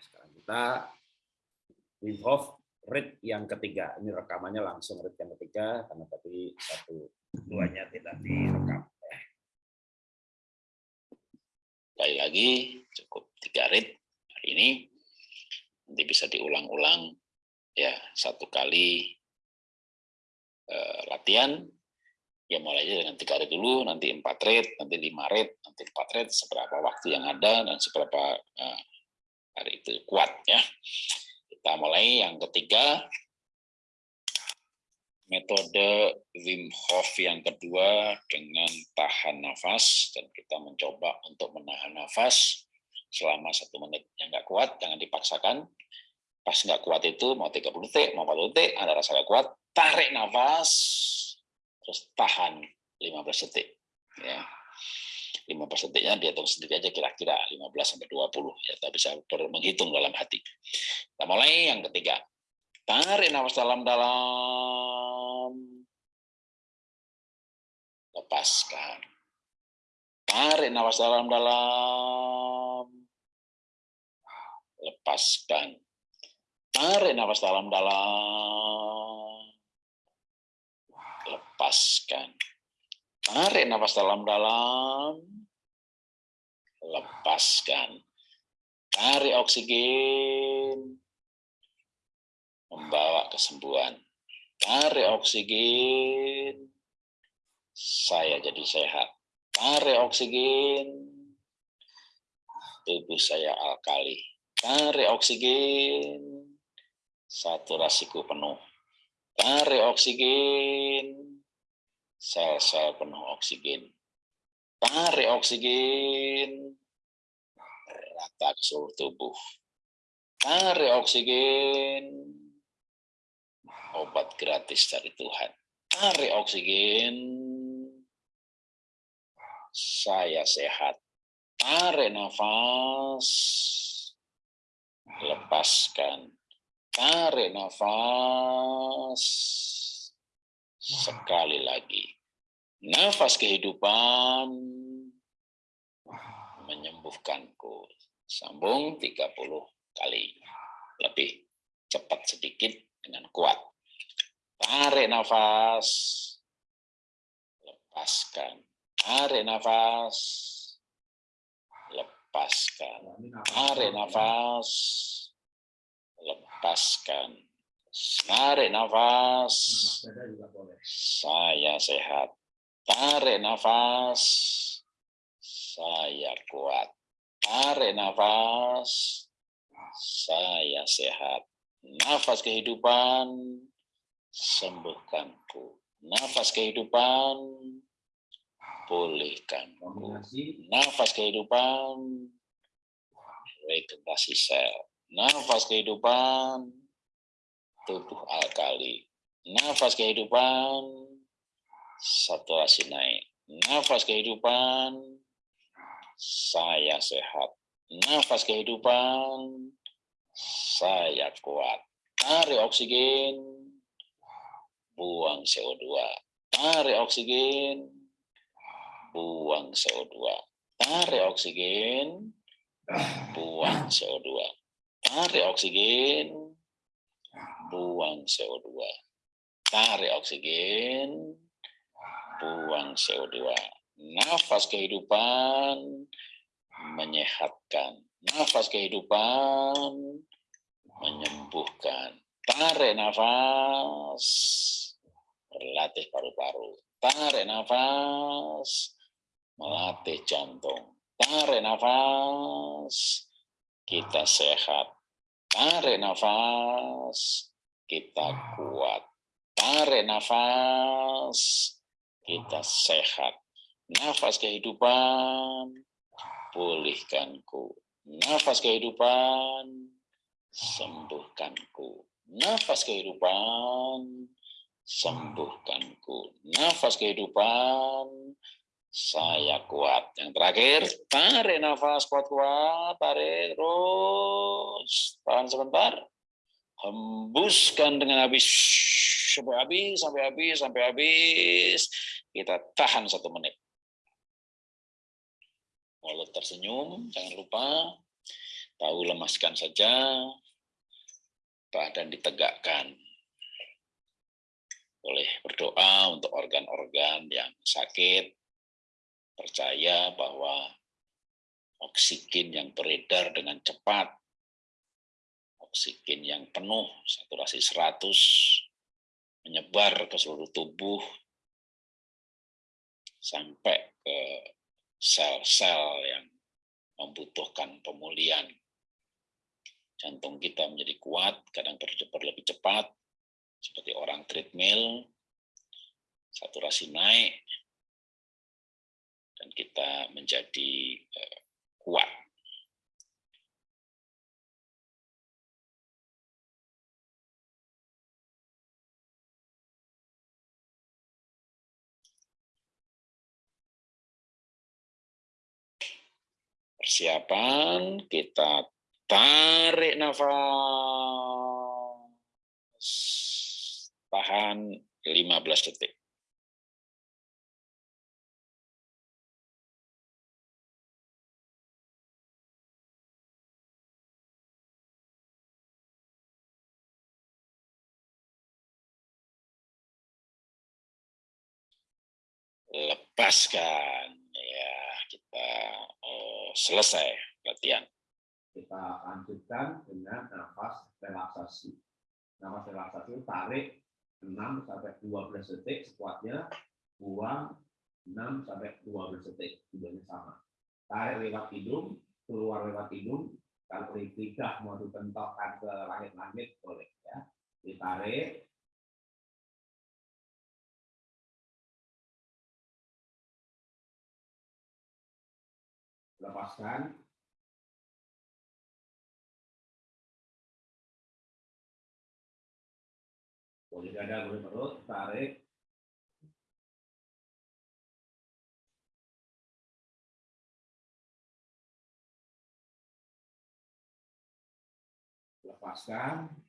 sekarang kita Wim Hof read yang ketiga. Ini rekamannya langsung read yang ketiga karena tadi satu duanya tidak direkam. Sekali lagi cukup tiga read hari ini. Nanti bisa diulang-ulang ya satu kali uh, latihan ya mulai aja dengan tiga red dulu, nanti empat red, nanti lima red, nanti empat red, seberapa waktu yang ada dan seberapa uh, hari itu kuat ya. Kita mulai. Yang ketiga, metode Wim Hof yang kedua dengan tahan nafas. Dan kita mencoba untuk menahan nafas selama satu menit. Yang nggak kuat jangan dipaksakan. Pas nggak kuat itu mau 30 detik mau 40 detik ada rasa nggak kuat tarik nafas. Terus tahan 15 detik ya 15 detiknya dihitung sendiri aja kira-kira 15 sampai 20 ya kita bisa menghitung dalam hati. Kita mulai yang ketiga. Tarik nafas dalam-dalam. Lepaskan. Tarik nafas dalam-dalam. Lepaskan. Tarik nafas dalam-dalam. Lepaskan. Tarik nafas dalam-dalam, lepaskan. Tarik oksigen, membawa kesembuhan. Tarik oksigen, saya jadi sehat. Tarik oksigen, tubuh saya alkali. Tarik oksigen, saturasiku penuh. Tarik oksigen, sel-sel penuh oksigen. Tarik oksigen, rata ke seluruh tubuh. Tarik oksigen, obat gratis dari Tuhan. Tarik oksigen, saya sehat. Tarik nafas, lepaskan Tarik nafas. Sekali lagi. Nafas kehidupan menyembuhkanku. Sambung 30 kali. Lebih cepat sedikit dengan kuat. Tarik nafas. Lepaskan. Tarik nafas. Lepaskan. Tarik nafas lepaskan. Tarik nafas. Saya sehat. Tarik nafas. Saya kuat. Tarik nafas. Saya sehat. Nafas kehidupan. Sembuhkanku. Nafas kehidupan. Pulihkanku. Nafas kehidupan. Regenerasi sel Nafas kehidupan, tubuh alkali. Nafas kehidupan, saturasi naik. Nafas kehidupan, saya sehat. Nafas kehidupan, saya kuat. Tarik oksigen, buang CO2. Tarik oksigen, buang CO2. Tarik oksigen, buang CO2 tarik oksigen, buang CO2. Tarik oksigen, buang CO2. Nafas kehidupan menyehatkan. Nafas kehidupan menyembuhkan. Tarik nafas, berlatih paru-paru. Tarik nafas, melatih jantung. Tarik nafas, kita sehat. Tarik nafas, kita kuat. Tarik nafas, kita sehat. Nafas kehidupan, pulihkanku. Nafas kehidupan, sembuhkanku. Nafas kehidupan, sembuhkanku. Nafas kehidupan, saya kuat. Yang terakhir, tarik nafas kuat-kuat, tarik terus. Tahan sebentar. Hembuskan dengan habis. Sampai habis, sampai habis, sampai habis. Kita tahan satu menit. Mulut tersenyum, jangan lupa. Tahu lemaskan saja, badan ditegakkan. Boleh berdoa untuk organ-organ yang sakit, percaya bahwa oksigen yang beredar dengan cepat, oksigen yang penuh, saturasi 100, menyebar ke seluruh tubuh, sampai ke sel-sel yang membutuhkan pemulihan. Jantung kita menjadi kuat, kadang berdebar lebih cepat, seperti orang treadmill, saturasi naik, dan kita menjadi eh, kuat. Persiapan, kita tarik nafas, tahan 15 detik. lepaskan ya kita oh, selesai latihan. Kita lanjutkan dengan nafas relaksasi. Nafas relaksasi tarik 6 sampai 12 detik sekuatnya buang 6 sampai 12 detik tujuannya sama. Tarik lewat hidung keluar lewat hidung kalau lidah mau dibentokkan ke langit-langit boleh ya. Ditarik lepaskan. Boleh dada boleh perut tarik. Lepaskan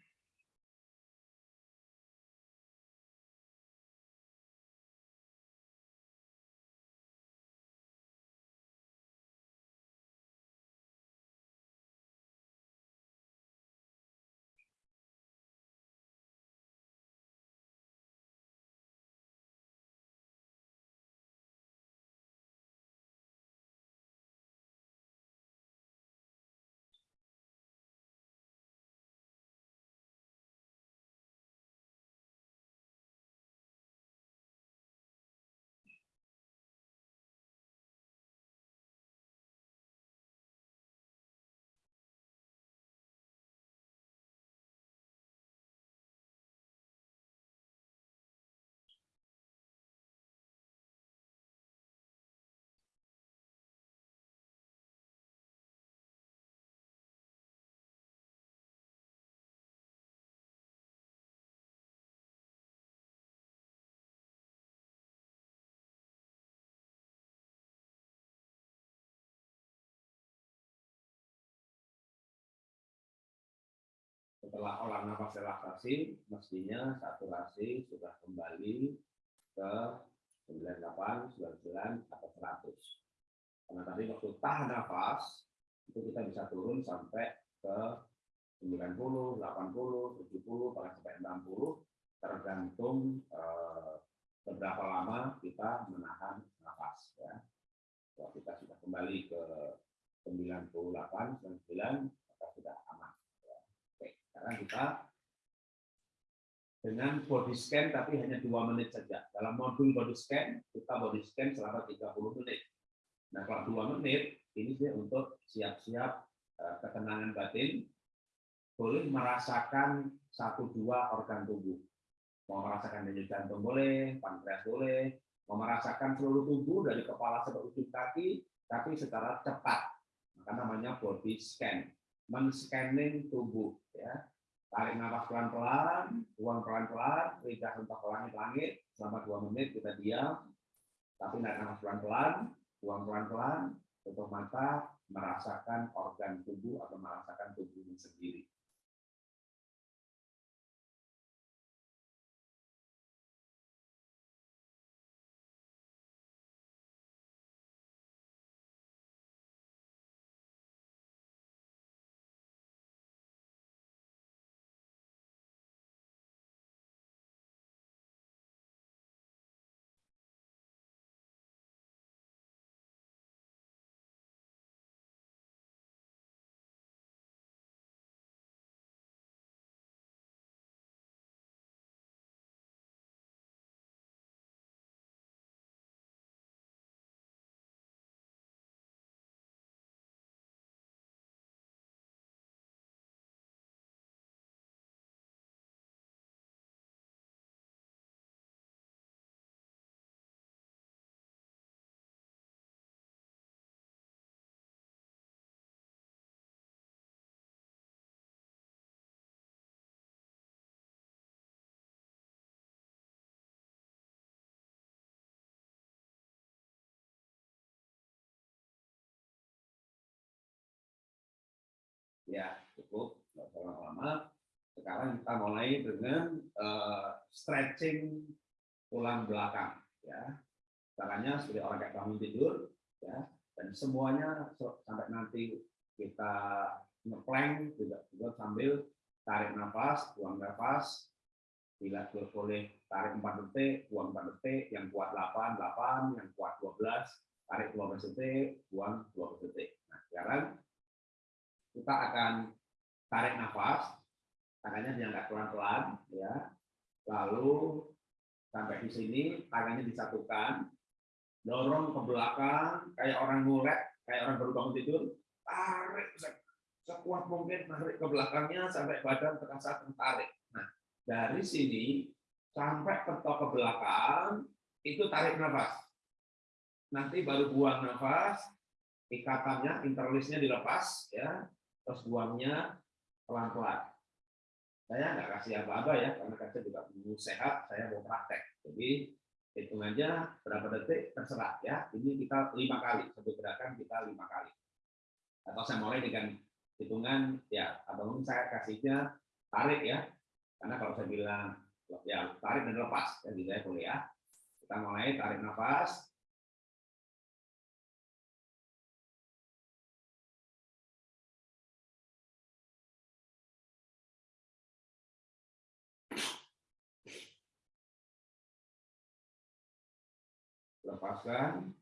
setelah olah nafas relaksasi, mestinya saturasi sudah kembali ke 98, 99, atau 100. Karena tadi waktu tahan nafas, itu kita bisa turun sampai ke 90, 80, 70, bahkan sampai 60, tergantung eh, berapa lama kita menahan nafas. Ya. Kalau kita sudah kembali ke 98, 99, maka sudah sekarang kita dengan body scan tapi hanya dua menit saja. Dalam modul body scan, kita body scan selama 30 menit. Nah, kalau dua menit, ini dia untuk siap-siap eh, ketenangan batin, boleh merasakan satu dua organ tubuh. Mau merasakan denyut jantung boleh, pankreas boleh, mau merasakan seluruh tubuh dari kepala sampai ujung kaki, tapi secara cepat. Maka namanya body scan men-scanning tubuh ya. Tarik nafas pelan-pelan buang pelan-pelan lidah ke langit-langit selama dua menit kita diam. Tapi naik nafas pelan-pelan buang pelan-pelan tutup mata merasakan organ tubuh atau merasakan tubuhnya sendiri Ya, cukup. Nggak usah lama-lama. Sekarang kita mulai dengan uh, stretching tulang belakang. Ya, caranya seperti orang kayak bangun tidur. Ya, dan semuanya sampai nanti kita ngeplank juga juga sambil tarik nafas, buang nafas, bila boleh tarik 4 detik, buang 4 detik, yang kuat 8, 8, yang kuat 12, tarik 12 detik, buang 12 detik. Nah, sekarang kita akan tarik nafas, tangannya diangkat pelan-pelan, ya. Lalu sampai di sini tangannya disatukan, dorong ke belakang, kayak orang ngulek, kayak orang baru bangun tidur, tarik sekuat mungkin tarik ke belakangnya sampai badan terasa tertarik. Nah, dari sini sampai ketok ke belakang itu tarik nafas. Nanti baru buang nafas, ikatannya interlisnya dilepas ya, terus buangnya pelan-pelan. Saya nggak kasih apa-apa ya, karena saya juga mau sehat, saya mau praktek. Jadi hitungannya berapa detik terserah ya. Ini kita lima kali, satu gerakan kita lima kali. Atau saya mulai dengan hitungan ya atau mungkin saya kasihnya tarik ya karena kalau saya bilang ya tarik dan lepas ya gitu ya boleh ya kita mulai tarik nafas lepaskan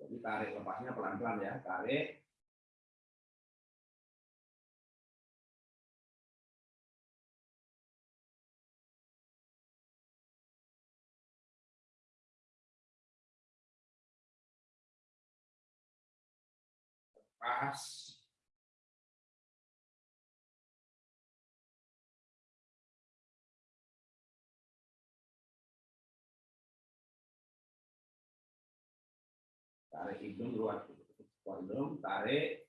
Jadi tarik lepasnya pelan-pelan ya, tarik. Lepas. tarik hidung keluar keluar hidung tarik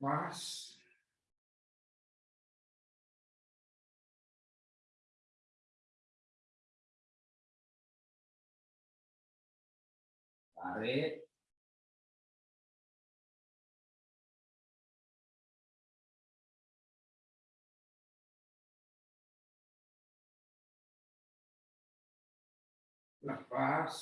pas tarik lepas.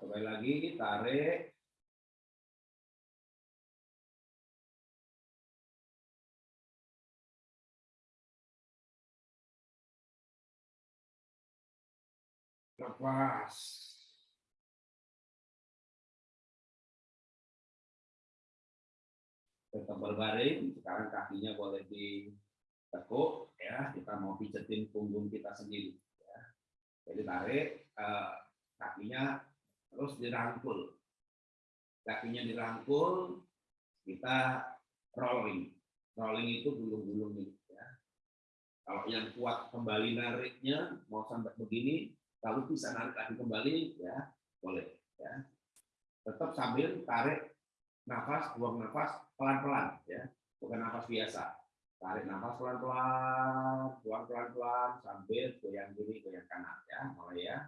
Kali lagi tarik lepas tetap berbaring. Sekarang kakinya boleh ditekuk, ya. Kita mau pijetin punggung kita sendiri. Ya. Jadi tarik eh, kakinya terus dirangkul. Kakinya dirangkul, kita rolling. Rolling itu gulung-gulung ini. Ya. Kalau yang kuat kembali nariknya, mau sampai begini, lalu bisa narik lagi kembali, ya boleh. Ya. Tetap sambil tarik nafas, buang nafas pelan-pelan ya, bukan nafas biasa. Tarik nafas pelan-pelan, buang pelan-pelan sambil goyang kiri, goyang kanan ya, mulai ya.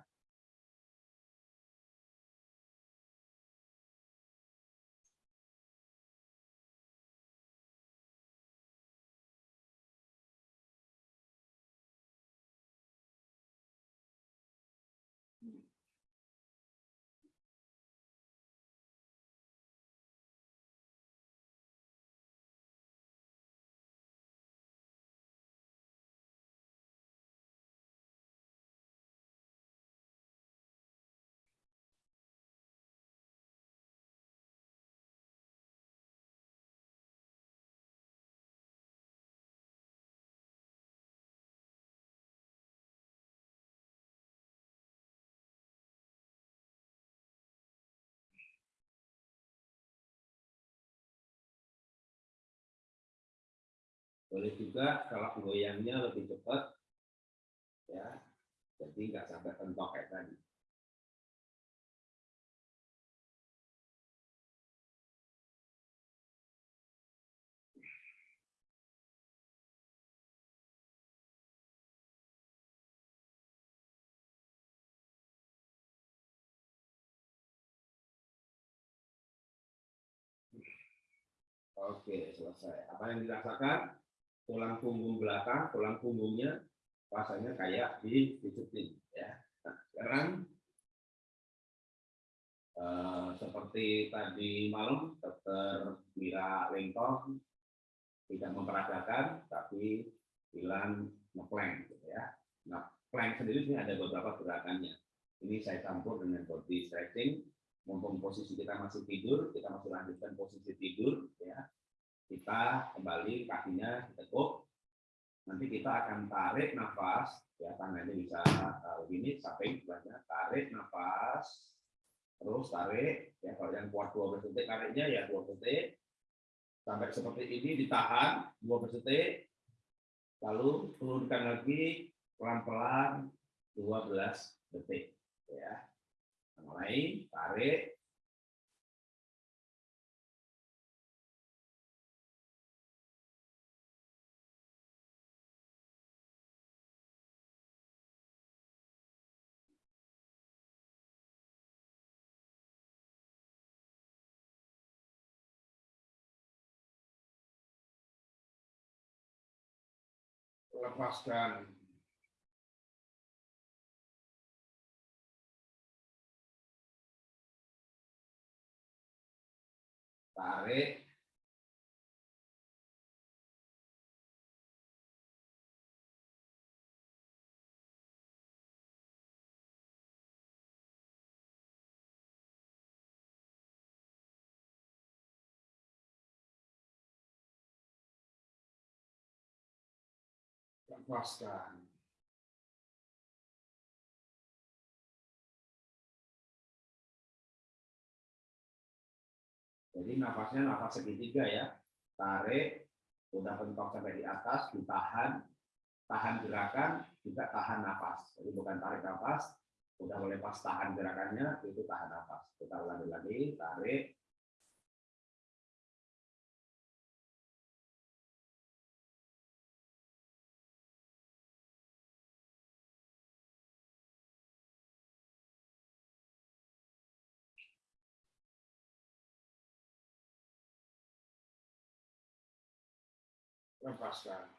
Boleh juga kalau goyangnya lebih cepat, ya, jadi nggak sampai pentok kayak tadi. Oke, selesai. Apa yang dirasakan? Tulang punggung belakang, tulang punggungnya rasanya kayak di disiplin. Ya. Nah, sekarang eh, seperti tadi malam, dokter Mira Lengkong tidak memperagakan, tapi bilang ngeplank. Gitu ya. Nah, plank sendiri ini ada beberapa gerakannya. Ini saya campur dengan body stretching, mumpung posisi kita masih tidur, kita masih lanjutkan posisi tidur, ya. Kita kembali kakinya ditekuk. Nanti kita akan tarik nafas, ya tangannya bisa uh, begini, samping sebelahnya, tarik nafas, terus tarik, ya kalau yang kuat dua detik tariknya ya dua detik, sampai seperti ini ditahan dua detik, lalu turunkan lagi pelan-pelan 12 detik, ya mulai tarik la pasta. Pare. Lepaskan Jadi nafasnya nafas segitiga ya. Tarik, udah pentok sampai di atas, ditahan, tahan gerakan, juga tahan nafas. Jadi bukan tarik nafas, udah pas tahan gerakannya, itu tahan nafas. Kita ulangi lagi, tarik, lepaskan.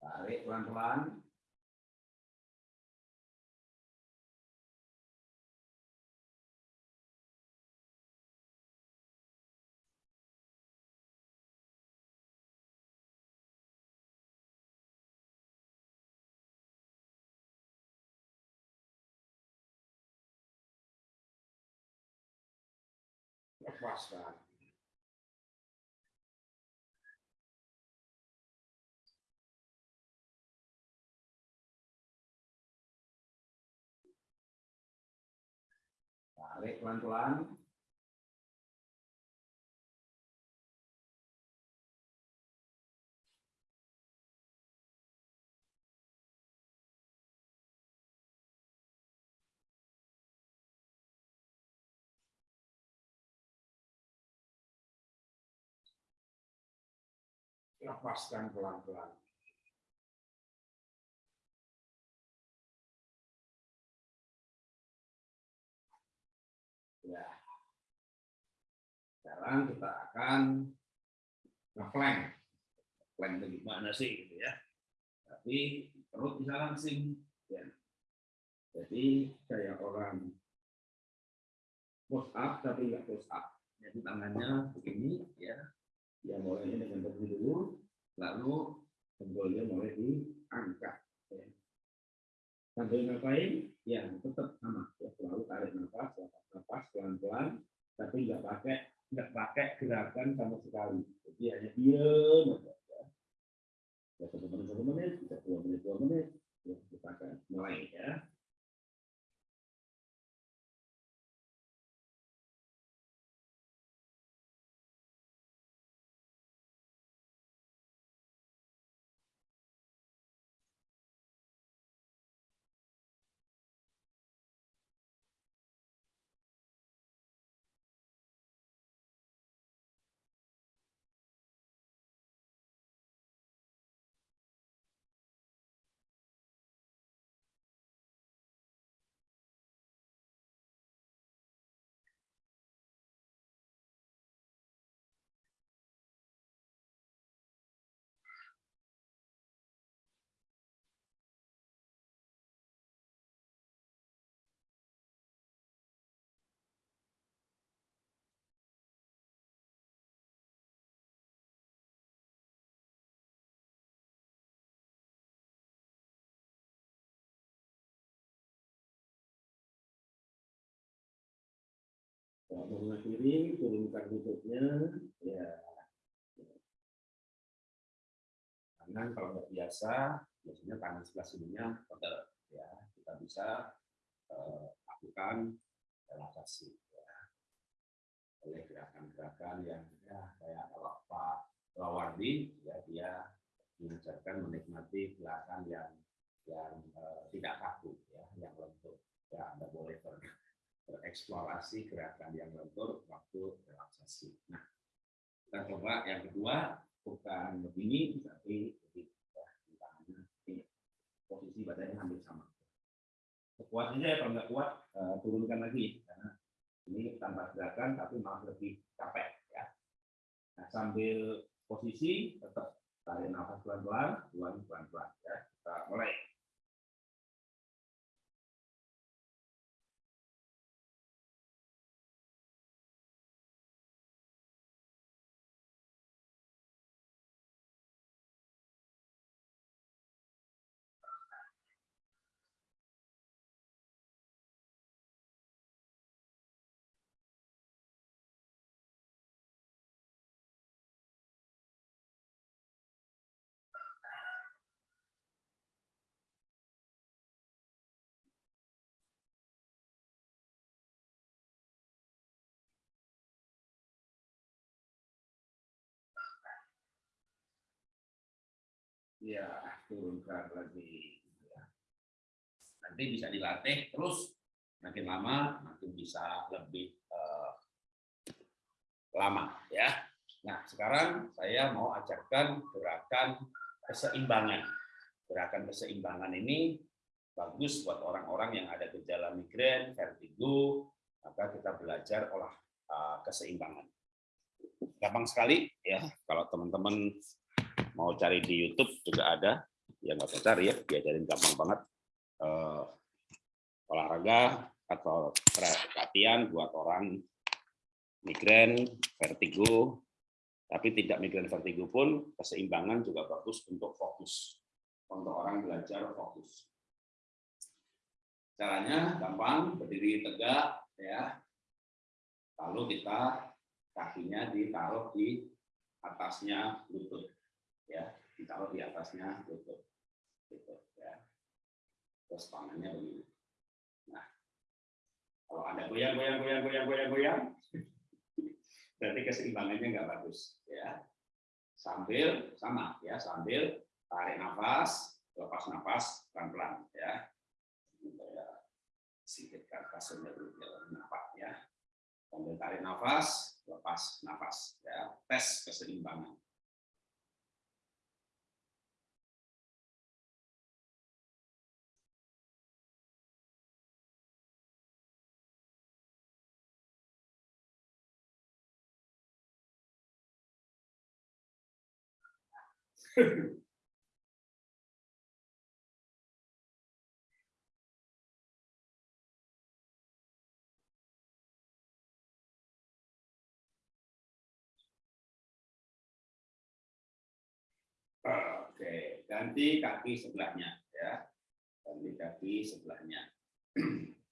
Tarik pelan-pelan. Lepaskan. Tarik pelan-pelan. Lepaskan pelan-pelan. Ya. Sekarang kita akan ngeplank. Plank itu gimana sih gitu ya. Tapi perut bisa langsing. Ya. Jadi kayak orang push up tapi nggak push up. Jadi tangannya begini ya. Ya mulainya dengan begini dulu, lalu jempolnya mulai diangkat. Ya. Sambil ngapain? Ya tetap sama. Ya, selalu tarik nafas, nafas pelan-pelan, tapi nggak pakai nggak pakai gerakan sama sekali. Jadi hanya diam aja. Ya. Ya satu menit satu menit, bisa dua menit dua menit, Ya, kita akan mulai ya. Mengakhiri, turunkan lututnya. Ya. Tangan kalau nggak biasa, biasanya tangan sebelah sininya pegel. Ya, kita bisa eh, lakukan relaksasi. Ya. Oleh gerakan-gerakan yang ya, kayak kalau Pak Lawardi, ya dia mengajarkan menikmati gerakan yang yang eh, tidak kaku, ya, yang lentur. Ya, Anda boleh ber bereksplorasi gerakan yang lentur waktu relaksasi. Nah, kita coba yang kedua bukan begini tapi lebih ya, tangannya posisi badannya hampir sama. Kuat saja ya kalau nggak kuat uh, turunkan lagi karena ini tanpa gerakan tapi malah lebih capek ya. Nah sambil posisi tetap tarik nafas pelan-pelan, buang pelan-pelan ya. Kita mulai. Ya turunkan lagi ya. nanti bisa dilatih terus makin lama makin bisa lebih uh, lama ya. Nah sekarang saya mau ajarkan gerakan keseimbangan. Gerakan keseimbangan ini bagus buat orang-orang yang ada gejala migrain vertigo maka kita belajar olah uh, keseimbangan. Gampang sekali ya. Kalau teman-teman mau cari di YouTube juga ada. Yang nggak usah cari ya. Diajarin gampang banget. Uh, olahraga atau latihan buat orang migrain vertigo. Tapi tidak migrain vertigo pun keseimbangan juga bagus untuk fokus. Untuk orang belajar fokus. Caranya gampang berdiri tegak ya. Lalu kita kakinya ditaruh di atasnya lutut ya ditaruh di atasnya lutut gitu ya. Terus tangannya begini. Nah kalau ada goyang goyang goyang goyang goyang goyang berarti keseimbangannya nggak bagus ya. Sambil sama ya sambil tarik nafas lepas nafas pelan pelan ya singkirkan kasurnya dulu ya nafas ya. Sambil tarik nafas lepas nafas ya. Tes keseimbangan Oke, ganti kaki sebelahnya ya. Ganti kaki sebelahnya.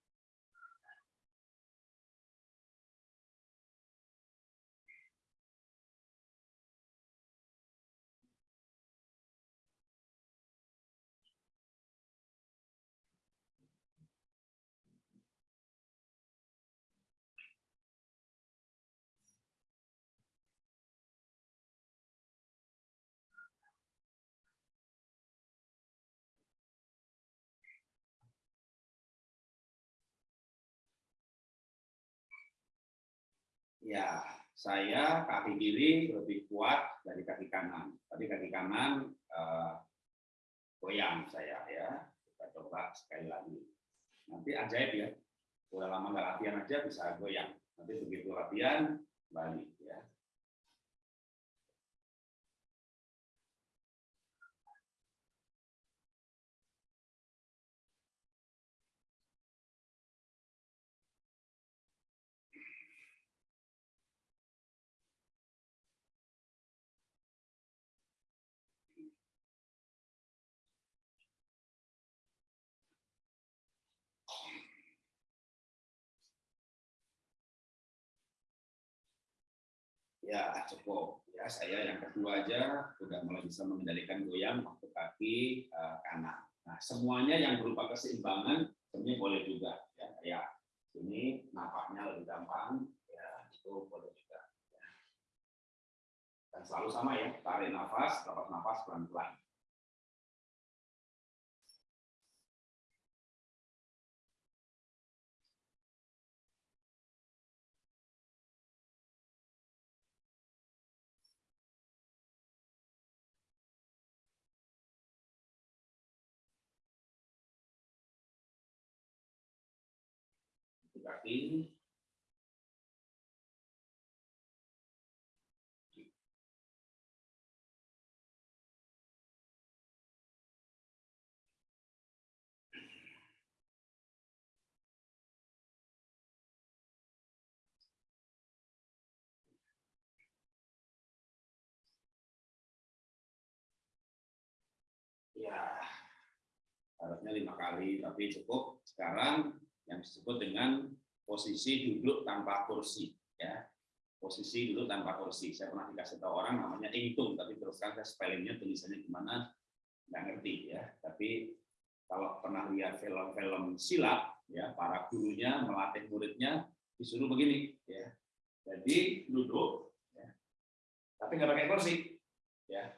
Ya, saya kaki kiri lebih kuat dari kaki kanan. Tapi kaki kanan eh, goyang saya ya. Kita coba sekali lagi. Nanti ajaib ya. Sudah lama nggak latihan aja bisa goyang. Nanti begitu latihan balik ya. Ya, cukup. Ya, saya yang kedua aja sudah mulai bisa mengendalikan goyang waktu kaki uh, kanan. Nah, semuanya yang berupa keseimbangan sebenarnya boleh juga. Ya, ini napaknya lebih gampang, ya itu boleh juga. Ya. Dan selalu sama ya, tarik nafas, lepas nafas pelan-pelan. Kaki ya harusnya lima kali tapi cukup. Sekarang yang disebut dengan posisi duduk tanpa kursi ya. Posisi duduk tanpa kursi. Saya pernah dikasih tahu orang namanya ingtung tapi terus terang saya spellingnya tulisannya gimana nggak ngerti ya. Tapi kalau pernah lihat film-film silat ya para gurunya melatih muridnya disuruh begini ya. Jadi duduk ya. tapi nggak pakai kursi ya.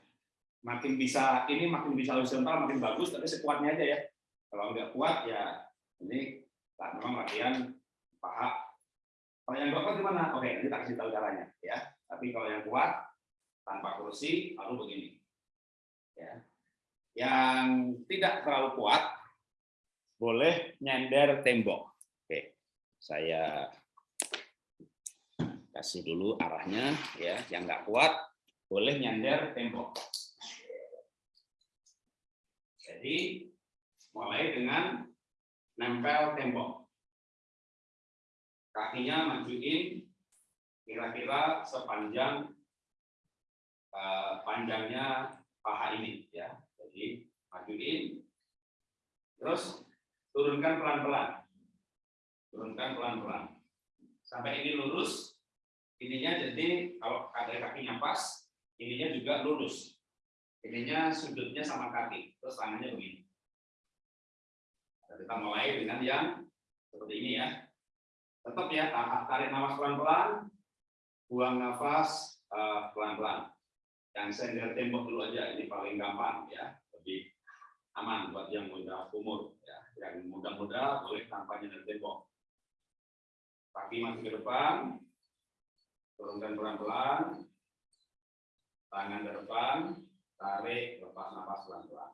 Makin bisa ini makin bisa horizontal makin bagus tapi sekuatnya aja ya. Kalau nggak kuat ya ini lah, memang latihan paha kalau yang kuat gimana? Oke nanti tak kasih tahu caranya ya. Tapi kalau yang kuat tanpa kursi lalu begini. Ya. Yang tidak terlalu kuat boleh nyender tembok. Oke saya kasih dulu arahnya ya. Yang nggak kuat boleh nyender tembok. Jadi mulai dengan nempel tembok. Kakinya majuin kira-kira sepanjang uh, panjangnya paha ini ya. Jadi majuin terus turunkan pelan-pelan. Turunkan pelan-pelan. Sampai ini lurus. Ininya jadi kalau ada kakinya pas, ininya juga lurus ininya sudutnya sama kaki, terus tangannya begini. Kita mulai dengan yang seperti ini ya. Tetap ya, tarik nafas pelan-pelan, buang nafas eh, pelan-pelan. Yang sender tembok dulu aja, ini paling gampang ya, lebih aman buat yang muda umur. Ya. Yang muda-muda boleh tanpa nyender tembok. Kaki masih ke depan, turunkan pelan-pelan, tangan ke depan, tarik, lepas nafas pelan-pelan.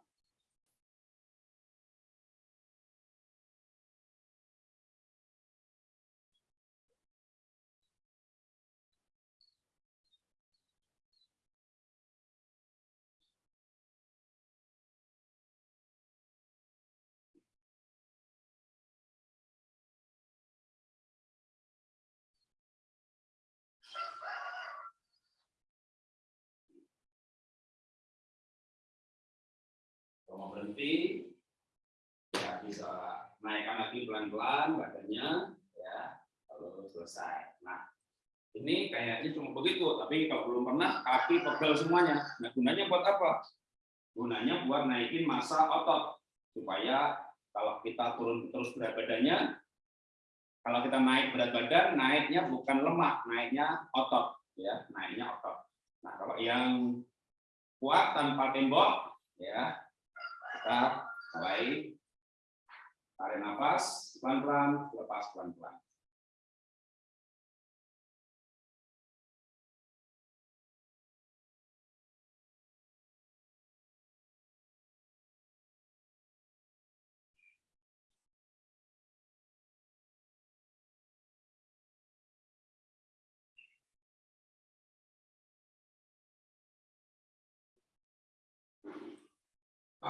Berhenti, ya bisa naikkan lagi pelan-pelan badannya, ya, lalu selesai. Nah, ini kayaknya cuma begitu, tapi kalau belum pernah kaki pegel semuanya. Nah, gunanya buat apa? Gunanya buat naikin masa otot supaya kalau kita turun terus berat badannya, kalau kita naik berat badan, naiknya bukan lemak, naiknya otot, ya, naiknya otot. Nah, kalau yang kuat tanpa tembok, ya, mulai tarik nafas pelan-pelan, lepas pelan-pelan.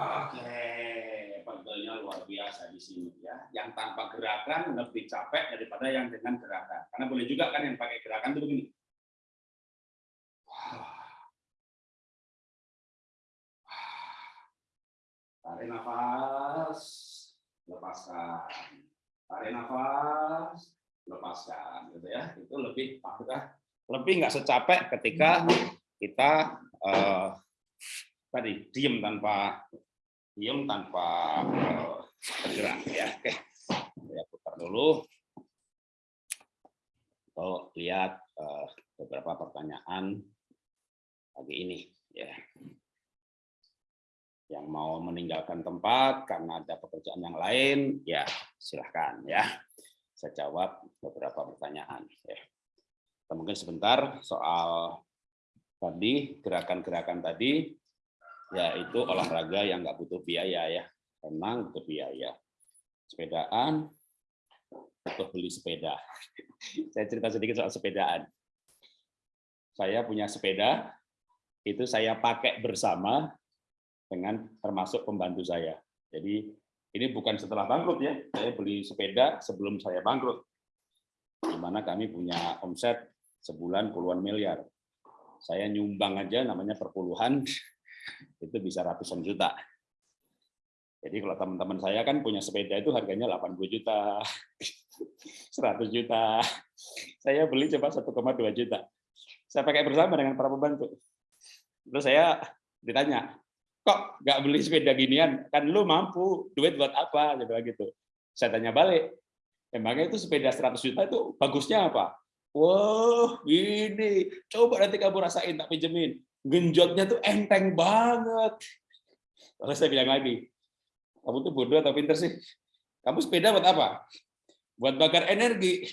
Oke, pegelnya luar biasa di sini ya. Yang tanpa gerakan lebih capek daripada yang dengan gerakan. Karena boleh juga kan yang pakai gerakan itu begini. Tarik nafas, lepaskan. Tarik nafas, lepaskan, gitu ya. Itu lebih apakah lebih nggak secapek ketika kita uh, tadi diem tanpa diem tanpa bergerak ya. Oke, saya putar dulu. Kalau lihat uh, beberapa pertanyaan pagi ini ya yang mau meninggalkan tempat karena ada pekerjaan yang lain, ya silahkan ya. Saya jawab beberapa pertanyaan. Ya. Kita mungkin sebentar soal tadi gerakan-gerakan tadi, yaitu olahraga yang nggak butuh biaya ya. Memang butuh biaya. Sepedaan, butuh beli sepeda. Saya cerita sedikit soal sepedaan. Saya punya sepeda, itu saya pakai bersama dengan termasuk pembantu saya. Jadi ini bukan setelah bangkrut ya, saya beli sepeda sebelum saya bangkrut. Di mana kami punya omset sebulan puluhan miliar. Saya nyumbang aja namanya perpuluhan, itu bisa ratusan juta. Jadi kalau teman-teman saya kan punya sepeda itu harganya 80 juta, 100 juta. Saya beli coba 1,2 juta. Saya pakai bersama dengan para pembantu. Terus saya ditanya, kok nggak beli sepeda ginian? Kan lu mampu, duit buat apa? Gitu gitu. Saya tanya balik, emangnya itu sepeda 100 juta itu bagusnya apa? Wah, ini coba nanti kamu rasain tak pinjemin. Genjotnya tuh enteng banget. Lalu saya bilang lagi, kamu tuh bodoh atau pinter sih? Kamu sepeda buat apa? Buat bakar energi.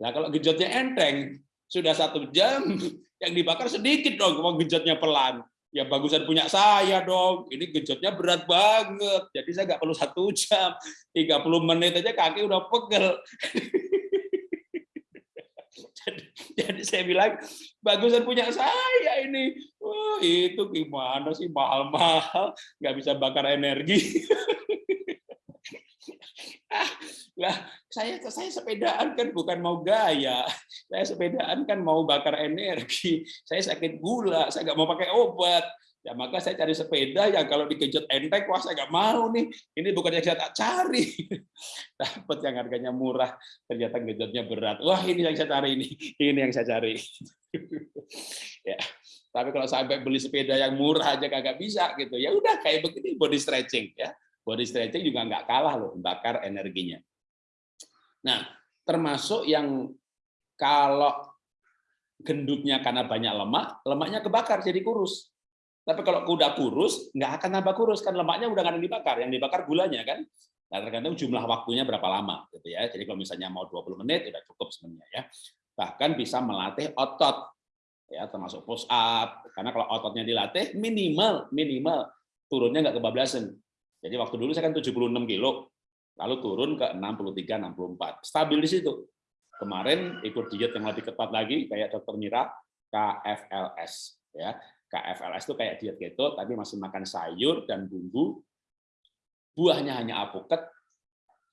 Nah kalau genjotnya enteng, sudah satu jam, yang dibakar sedikit dong, kalau genjotnya pelan ya bagusan punya saya dong. Ini genjotnya berat banget. Jadi saya nggak perlu satu jam, 30 menit aja kaki udah pegel. jadi, jadi saya bilang, bagusan punya saya ini. Wah, itu gimana sih mahal-mahal, nggak bisa bakar energi. ah, lah saya saya sepedaan kan bukan mau gaya saya sepedaan kan mau bakar energi saya sakit gula saya nggak mau pakai obat ya maka saya cari sepeda yang kalau dikejut enteng wah saya nggak mau nih. Ini bukan yang saya tak cari. Dapat yang harganya murah ternyata gejotnya berat. Wah ini yang saya cari ini. Ini yang saya cari. Ya tapi kalau sampai beli sepeda yang murah aja kagak bisa gitu. Ya udah kayak begini body stretching ya. Body stretching juga nggak kalah loh bakar energinya. Nah, termasuk yang kalau gendutnya karena banyak lemak, lemaknya kebakar jadi kurus. Tapi kalau udah kurus, nggak akan nambah kurus kan lemaknya udah nggak dibakar, yang dibakar gulanya kan. Nah, tergantung jumlah waktunya berapa lama gitu ya. Jadi kalau misalnya mau 20 menit udah cukup sebenarnya ya. Bahkan bisa melatih otot ya termasuk push up karena kalau ototnya dilatih minimal minimal turunnya nggak kebablasan. Jadi waktu dulu saya kan 76 kilo, lalu turun ke 63 64 stabil di situ kemarin ikut diet yang lebih ketat lagi kayak dokter Mira KFLS ya KFLS itu kayak diet keto tapi masih makan sayur dan bumbu. Buahnya hanya apoket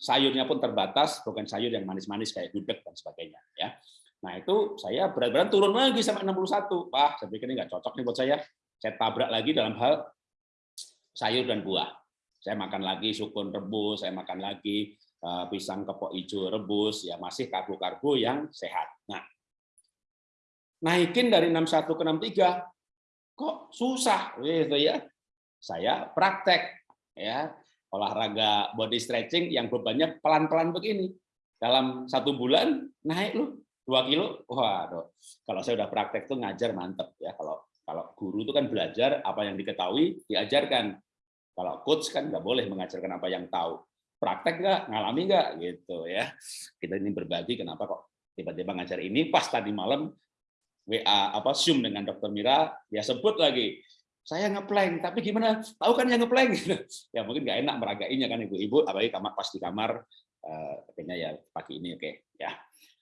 sayurnya pun terbatas bukan sayur yang manis-manis kayak gudeg dan sebagainya ya. Nah itu saya berat-berat turun lagi sampai 61 wah saya pikir ini nggak cocok nih buat saya. Saya tabrak lagi dalam hal sayur dan buah. Saya makan lagi sukun rebus, saya makan lagi eh, pisang kepok hijau rebus, ya masih karbo-karbo yang sehat. Nah, naikin dari 61 ke 63 kok susah gitu ya. Saya praktek ya olahraga body stretching yang bebannya pelan-pelan begini. Dalam satu bulan naik lu dua kilo. Waduh, kalau saya udah praktek tuh ngajar mantep ya. Kalau kalau guru itu kan belajar apa yang diketahui diajarkan kalau coach kan nggak boleh mengajarkan apa yang tahu. Praktek nggak, ngalami nggak, gitu ya. Kita ini berbagi kenapa kok tiba-tiba ngajar ini pas tadi malam WA apa Zoom dengan Dokter Mira, dia sebut lagi saya ngeplank, tapi gimana? Tahu kan yang ngeplank? ya mungkin nggak enak meragainya kan ibu-ibu, apalagi kamar pas di kamar, uh, kayaknya ya pagi ini oke okay. ya.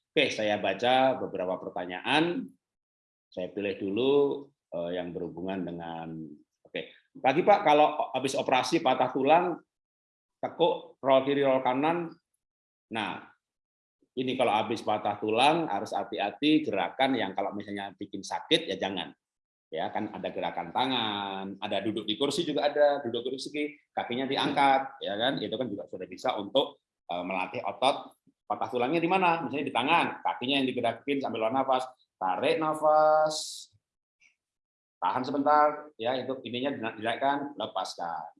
Oke, saya baca beberapa pertanyaan. Saya pilih dulu uh, yang berhubungan dengan oke. Okay Lagi Pak, kalau habis operasi patah tulang, tekuk, roll kiri, roll kanan. Nah, ini kalau habis patah tulang harus hati-hati gerakan yang kalau misalnya bikin sakit ya jangan. Ya kan ada gerakan tangan, ada duduk di kursi juga ada, duduk di kursi kakinya diangkat, ya kan? Itu kan juga sudah bisa untuk eh, melatih otot patah tulangnya di mana? Misalnya di tangan, kakinya yang digerakin sambil luar nafas, tarik nafas, tahan sebentar, ya itu ininya dinaikkan, lepaskan,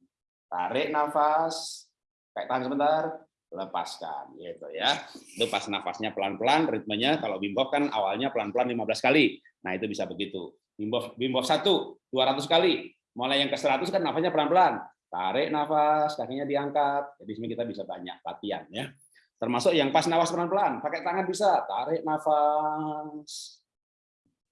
tarik nafas, kayak tahan sebentar, lepaskan, gitu ya. Itu pas nafasnya pelan-pelan, ritmenya kalau Wim Hof kan awalnya pelan-pelan 15 kali, nah itu bisa begitu. Wim Hof 1, 200 kali, mulai yang ke 100 kan nafasnya pelan-pelan, tarik nafas, kakinya diangkat, jadi sini kita bisa banyak latihan ya. Termasuk yang pas nafas pelan-pelan, pakai tangan bisa, tarik nafas,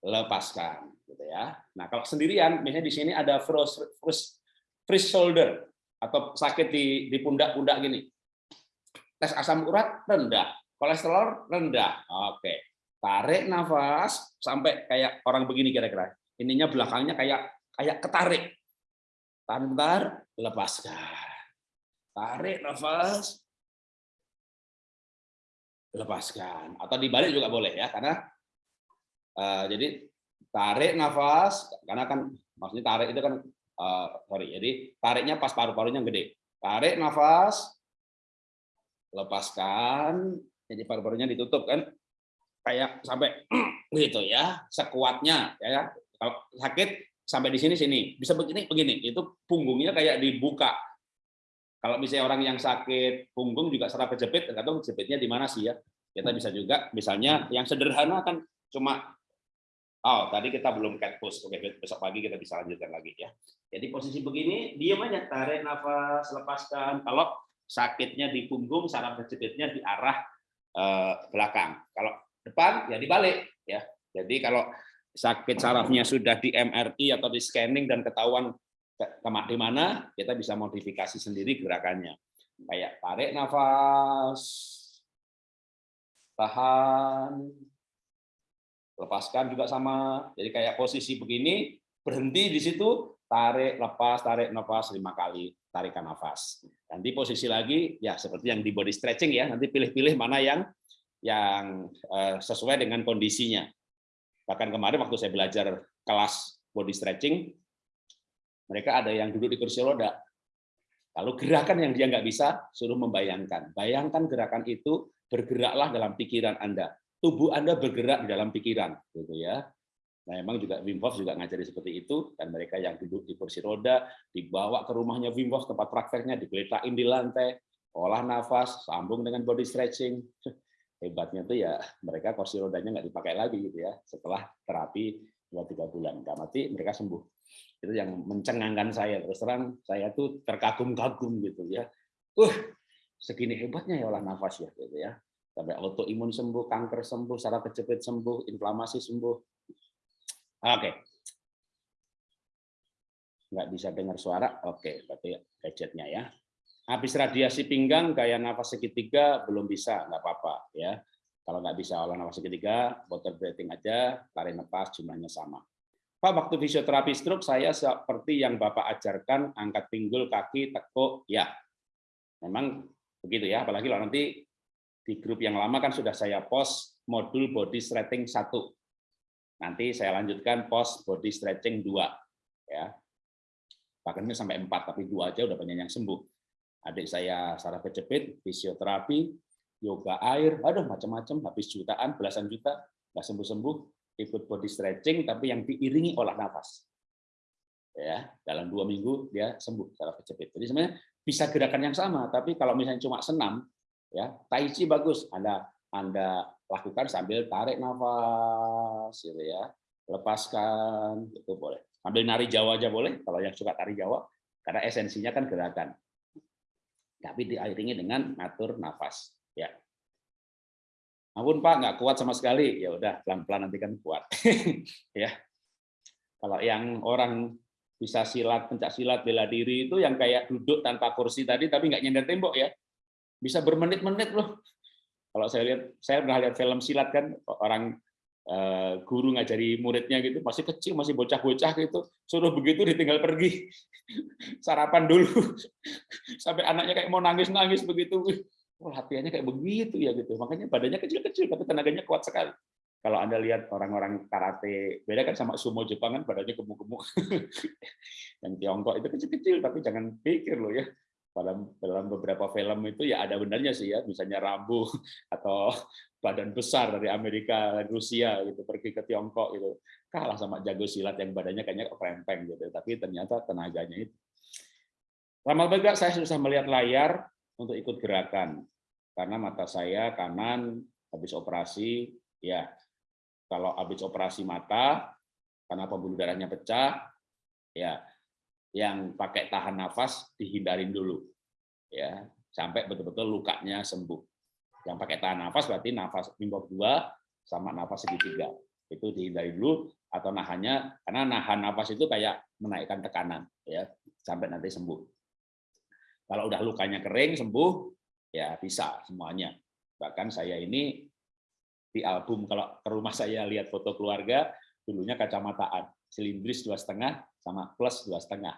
lepaskan, gitu ya. Nah kalau sendirian, misalnya di sini ada frost, frost, freeze shoulder atau sakit di di pundak-pundak gini. Tes asam urat rendah, kolesterol rendah. Oke, tarik nafas sampai kayak orang begini kira-kira. Ininya belakangnya kayak kayak ketarik. Tahan bentar, lepaskan. Tarik nafas, lepaskan atau dibalik juga boleh ya karena uh, jadi tarik nafas karena kan maksudnya tarik itu kan uh, sorry jadi tariknya pas paru-parunya gede tarik nafas lepaskan jadi paru-parunya ditutup kan kayak sampai gitu ya sekuatnya ya, ya kalau sakit sampai di sini sini bisa begini begini itu punggungnya kayak dibuka kalau misalnya orang yang sakit punggung juga serap kejepit, tergantung kejepitnya di mana sih ya. Kita bisa juga, misalnya yang sederhana kan cuma, oh tadi kita belum cat push, oke besok pagi kita bisa lanjutkan lagi ya. Jadi posisi begini, diam aja, tarik nafas, lepaskan. Kalau sakitnya di punggung, saraf kejepitnya di arah eh, belakang. Kalau depan, ya dibalik ya. Jadi kalau sakit sarafnya sudah di MRI atau di scanning dan ketahuan di mana kita bisa modifikasi sendiri gerakannya. Kayak tarik nafas, tahan, lepaskan juga sama. Jadi kayak posisi begini, berhenti di situ, tarik, lepas, tarik, nafas lima kali, tarikan nafas. Nanti posisi lagi, ya seperti yang di body stretching ya, nanti pilih-pilih mana yang yang eh, sesuai dengan kondisinya. Bahkan kemarin waktu saya belajar kelas body stretching, mereka ada yang duduk di kursi roda. Kalau gerakan yang dia nggak bisa, suruh membayangkan. Bayangkan gerakan itu bergeraklah dalam pikiran Anda. Tubuh Anda bergerak di dalam pikiran, gitu ya. Nah, memang juga Wim Hof juga ngajari seperti itu, dan mereka yang duduk di kursi roda, dibawa ke rumahnya Wim Hof, tempat prakteknya, digeletakkan di lantai, olah nafas, sambung dengan body stretching. Hebatnya tuh ya mereka kursi rodanya nggak dipakai lagi gitu ya, setelah terapi dua tiga bulan. Nggak mati, mereka sembuh. Itu yang mencengangkan saya. Terus terang saya tuh terkagum-kagum gitu ya. Uh segini hebatnya ya olah nafas ya gitu ya. Sampai autoimun sembuh kanker sembuh saraf kejepit sembuh inflamasi sembuh oke okay. nggak bisa dengar suara oke berarti gadgetnya ya habis radiasi pinggang gaya nafas segitiga belum bisa nggak apa-apa ya kalau nggak bisa olah nafas segitiga water breathing aja tarik nafas jumlahnya sama Pak, waktu fisioterapi stroke saya seperti yang Bapak ajarkan, angkat pinggul, kaki, tekuk, ya. Memang begitu ya, apalagi kalau nanti di grup yang lama kan sudah saya post modul body stretching 1. Nanti saya lanjutkan post body stretching 2. Ya. Bahkan ini sampai 4, tapi 2 aja udah banyak yang sembuh. Adik saya saraf kejepit, fisioterapi, yoga air, aduh macam-macam, habis jutaan, belasan juta, nggak sembuh-sembuh, ikut body stretching tapi yang diiringi olah nafas. Ya, dalam dua minggu dia sembuh secara kejepit. Jadi sebenarnya bisa gerakan yang sama, tapi kalau misalnya cuma senam, ya tai chi bagus. Anda Anda lakukan sambil tarik nafas, gitu ya, lepaskan, itu boleh. Sambil nari Jawa aja boleh, kalau yang suka tari Jawa, karena esensinya kan gerakan. Tapi diiringi dengan ngatur nafas. Ya, ampun Pak nggak kuat sama sekali ya udah pelan-pelan nanti kan kuat ya kalau yang orang bisa silat pencak silat bela diri itu yang kayak duduk tanpa kursi tadi tapi nggak nyender tembok ya bisa bermenit-menit loh kalau saya lihat saya pernah lihat film silat kan orang eh, guru ngajari muridnya gitu masih kecil masih bocah-bocah gitu suruh begitu ditinggal pergi. Sarapan dulu. Sampai anaknya kayak mau nangis-nangis begitu. Wah, latihannya kayak begitu ya gitu. Makanya badannya kecil-kecil tapi tenaganya kuat sekali. Kalau anda lihat orang-orang karate beda kan sama sumo Jepang kan badannya gemuk-gemuk. Yang Tiongkok itu kecil-kecil tapi jangan pikir loh ya dalam dalam beberapa film itu ya ada benarnya sih ya. Misalnya Rambo atau badan besar dari Amerika Rusia gitu pergi ke Tiongkok gitu. Kalah sama jago silat yang badannya kayaknya krempeng gitu tapi ternyata tenaganya itu. Lama juga saya susah melihat layar untuk ikut gerakan. Karena mata saya kanan habis operasi ya. Kalau habis operasi mata karena pembuluh darahnya pecah ya yang pakai tahan nafas dihindarin dulu ya sampai betul-betul lukanya sembuh. Yang pakai tahan nafas berarti nafas minggu dua sama nafas segitiga. Itu dihindari dulu atau nahannya karena nahan nafas itu kayak menaikkan tekanan ya sampai nanti sembuh. Kalau udah lukanya kering sembuh ya bisa semuanya. Bahkan saya ini di album kalau ke rumah saya lihat foto keluarga dulunya kacamataan silindris dua setengah sama plus dua setengah.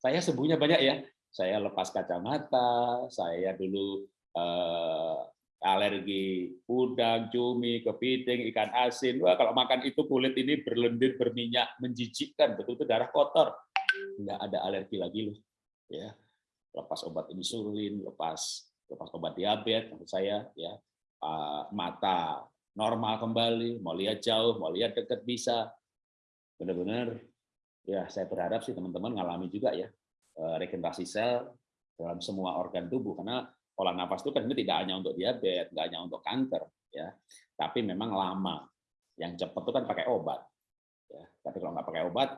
Saya sembuhnya banyak ya saya lepas kacamata, saya dulu eh, alergi udang, cumi, kepiting, ikan asin. Wah, kalau makan itu kulit ini berlendir, berminyak, menjijikkan, betul-betul darah kotor. Nggak ada alergi lagi loh. Ya, lepas obat insulin, lepas lepas obat diabetes, menurut saya ya uh, mata normal kembali, mau lihat jauh, mau lihat dekat bisa. Benar-benar ya saya berharap sih teman-teman ngalami juga ya Eh, regenerasi sel dalam semua organ tubuh karena pola nafas itu kan tidak hanya untuk diabetes, nggak hanya untuk kanker, ya, tapi memang lama. Yang cepat itu kan pakai obat. Ya. Tapi kalau nggak pakai obat,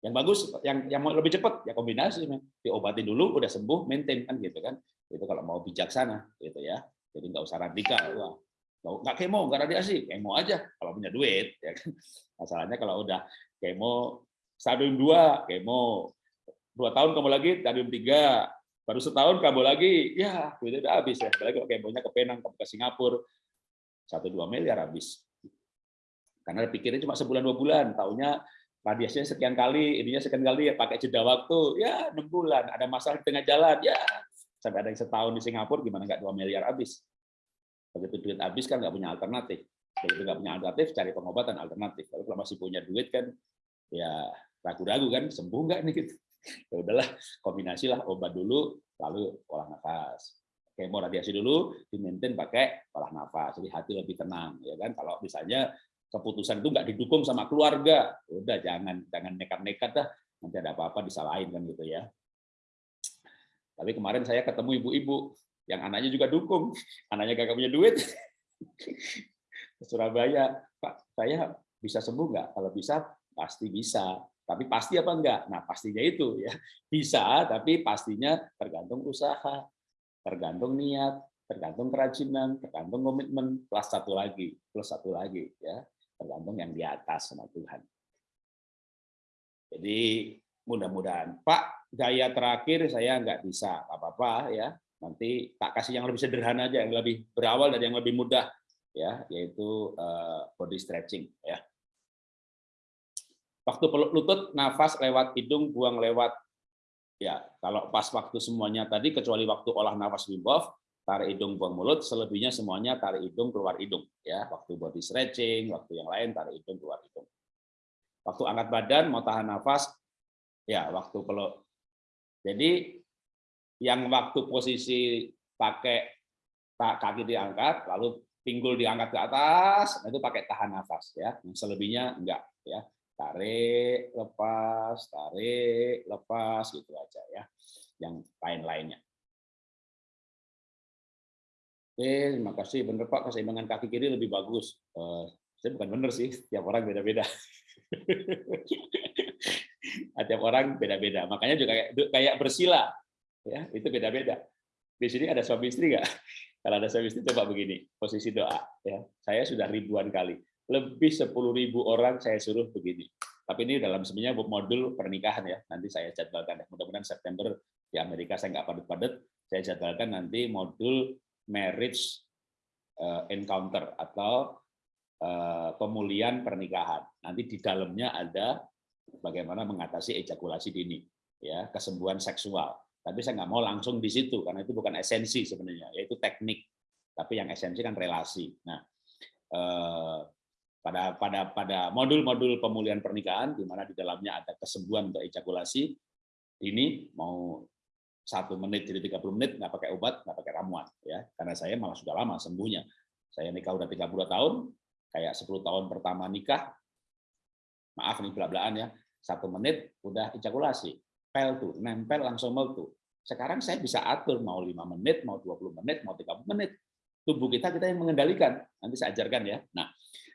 yang bagus, yang yang mau lebih cepat ya kombinasi, diobatin dulu, udah sembuh, maintain kan gitu kan. Itu kalau mau bijaksana, gitu ya. Jadi nggak usah radikal. Wah, nggak kemo, nggak radiasi, kemo aja kalau punya duit, ya kan. Masalahnya kalau udah kemo stadium 2, kemo. Dua tahun kamu lagi stadium tiga. Baru setahun kamu lagi ya itu udah habis. Ya apalagi kalau kemonya ke Penang ke Singapura. Satu dua miliar habis. Karena pikirnya cuma sebulan dua bulan. Tahunya radiasinya sekian kali ininya sekian kali ya pakai jeda waktu. Ya enam bulan. Ada masalah di tengah jalan ya. Sampai ada yang setahun di Singapura gimana nggak dua miliar habis begitu duit habis kan nggak punya alternatif. Begitu nggak punya alternatif cari pengobatan alternatif. Kalau masih punya duit kan ya ragu-ragu kan sembuh nggak nih gitu. Ya udahlah kombinasi lah obat dulu lalu olah nafas. Kemo radiasi dulu di maintain pakai olah nafas jadi hati lebih tenang ya kan? Kalau misalnya keputusan itu nggak didukung sama keluarga ya udah jangan jangan nekat-nekat dah nanti ada apa-apa disalahin kan gitu ya. Tapi kemarin saya ketemu ibu-ibu yang anaknya juga dukung anaknya gak punya duit Surabaya Pak saya bisa sembuh nggak kalau bisa pasti bisa tapi pasti apa enggak? Nah, pastinya itu ya. Bisa, tapi pastinya tergantung usaha, tergantung niat, tergantung kerajinan, tergantung komitmen, plus satu lagi, plus satu lagi ya. Tergantung yang di atas sama Tuhan. Jadi mudah-mudahan Pak gaya terakhir saya nggak bisa apa-apa ya. Nanti tak kasih yang lebih sederhana aja, yang lebih berawal dan yang lebih mudah ya, yaitu eh, body stretching ya. Waktu peluk lutut, nafas lewat hidung, buang lewat ya. Kalau pas waktu semuanya tadi, kecuali waktu olah nafas Wim tarik hidung, buang mulut. Selebihnya semuanya tarik hidung, keluar hidung. Ya, waktu body stretching, waktu yang lain tarik hidung, keluar hidung. Waktu angkat badan, mau tahan nafas, ya waktu peluk. Jadi yang waktu posisi pakai kaki diangkat, lalu pinggul diangkat ke atas, itu pakai tahan nafas ya. Yang selebihnya enggak ya tarik, lepas, tarik, lepas, gitu aja ya. Yang lain-lainnya. Oke, terima kasih. Benar Pak, keseimbangan kaki kiri lebih bagus. Uh, saya bukan benar sih, tiap orang beda-beda. tiap orang beda-beda. Makanya juga kayak bersila, ya itu beda-beda. Di sini ada suami istri nggak? Kalau ada suami istri coba begini, posisi doa. Ya, saya sudah ribuan kali lebih 10.000 orang saya suruh begini. Tapi ini dalam sebenarnya modul pernikahan ya. Nanti saya jadwalkan. Mudah-mudahan September di Amerika saya nggak padat-padat. Saya jadwalkan nanti modul marriage eh, encounter atau eh, pemulihan pernikahan. Nanti di dalamnya ada bagaimana mengatasi ejakulasi dini, ya kesembuhan seksual. Tapi saya nggak mau langsung di situ karena itu bukan esensi sebenarnya, yaitu teknik. Tapi yang esensi kan relasi. Nah, eh, pada pada pada modul-modul pemulihan pernikahan di mana di dalamnya ada kesembuhan untuk ejakulasi ini mau satu menit jadi 30 menit nggak pakai obat nggak pakai ramuan ya karena saya malah sudah lama sembuhnya saya nikah udah 32 tahun kayak 10 tahun pertama nikah maaf nih belak-belakan ya satu menit udah ejakulasi pel tuh nempel langsung tuh sekarang saya bisa atur mau lima menit mau 20 menit mau 30 menit tubuh kita kita yang mengendalikan nanti saya ajarkan ya nah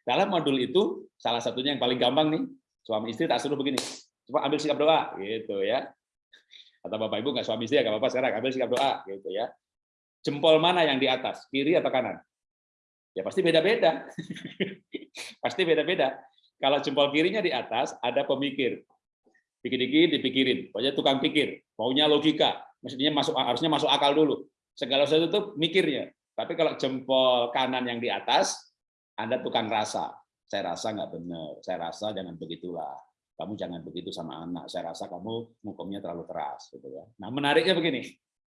dalam modul itu salah satunya yang paling gampang nih, suami istri tak suruh begini, coba ambil sikap doa gitu ya. Atau bapak ibu nggak suami istri ya nggak apa-apa sekarang ambil sikap doa gitu ya. Jempol mana yang di atas, kiri atau kanan? Ya pasti beda-beda. pasti beda-beda. Kalau jempol kirinya di atas ada pemikir, dikit-dikit dipikirin, pokoknya tukang pikir, maunya logika, maksudnya masuk harusnya masuk akal dulu. Segala sesuatu itu mikirnya. Tapi kalau jempol kanan yang di atas, anda tukang rasa. Saya rasa nggak benar. Saya rasa jangan begitulah. Kamu jangan begitu sama anak. Saya rasa kamu hukumnya terlalu keras. Gitu ya. Nah menariknya begini.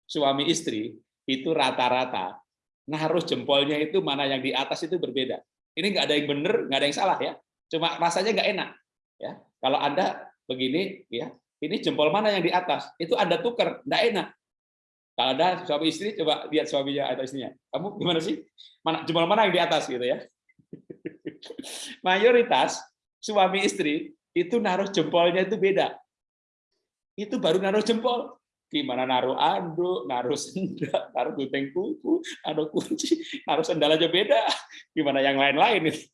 Suami istri itu rata-rata nah harus jempolnya itu mana yang di atas itu berbeda. Ini nggak ada yang benar, nggak ada yang salah ya. Cuma rasanya nggak enak. Ya, kalau anda begini, ya, ini jempol mana yang di atas? Itu anda tukar, nggak enak. Kalau ada suami istri, coba lihat suaminya atau istrinya. Kamu gimana sih? Mana jempol mana yang di atas gitu ya? Mayoritas suami istri itu naruh jempolnya itu beda. Itu baru naruh jempol. Gimana naruh anduk, naruh sendal, naruh gunting kuku, naruh kunci, naruh sendal aja beda. Gimana yang lain-lain itu.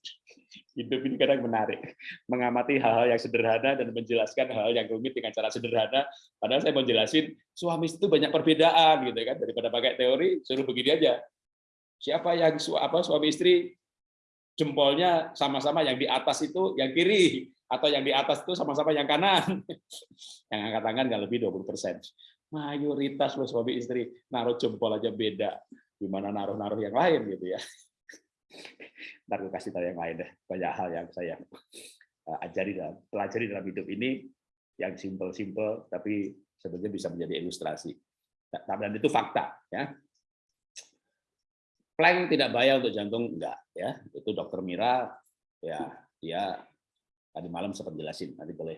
Hidup ini kadang menarik. Mengamati hal-hal yang sederhana dan menjelaskan hal-hal yang rumit dengan cara sederhana. Padahal saya mau jelasin, suami itu banyak perbedaan gitu kan daripada pakai teori, suruh begini aja. Siapa yang apa suami istri jempolnya sama-sama yang di atas itu yang kiri atau yang di atas itu sama-sama yang kanan. yang angkat tangan nggak lebih 20 persen. Mayoritas loh suami istri naruh jempol aja beda. Gimana naruh-naruh yang lain gitu ya. Ntar gue kasih tahu yang lain deh. Banyak hal yang saya eh, ajari dalam pelajari dalam hidup ini yang simpel-simpel tapi sebenarnya bisa menjadi ilustrasi. Dan itu fakta ya plank tidak bahaya untuk jantung enggak ya itu dokter Mira ya dia tadi malam sempat jelasin nanti boleh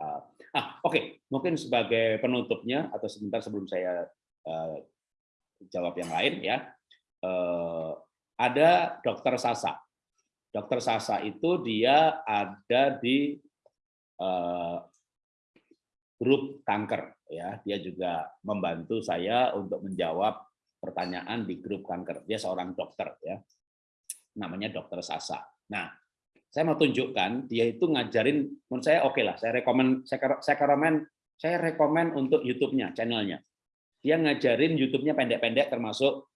uh, ah oke okay. mungkin sebagai penutupnya atau sebentar sebelum saya uh, jawab yang lain ya uh, ada dokter Sasa dokter Sasa itu dia ada di uh, grup kanker ya dia juga membantu saya untuk menjawab pertanyaan di grup kanker. Dia seorang dokter ya. Namanya Dokter Sasa. Nah, saya mau tunjukkan dia itu ngajarin menurut saya oke okay lah. Saya rekomend saya saya rekomend saya rekomend untuk YouTube-nya, channelnya. Dia ngajarin YouTube-nya pendek-pendek termasuk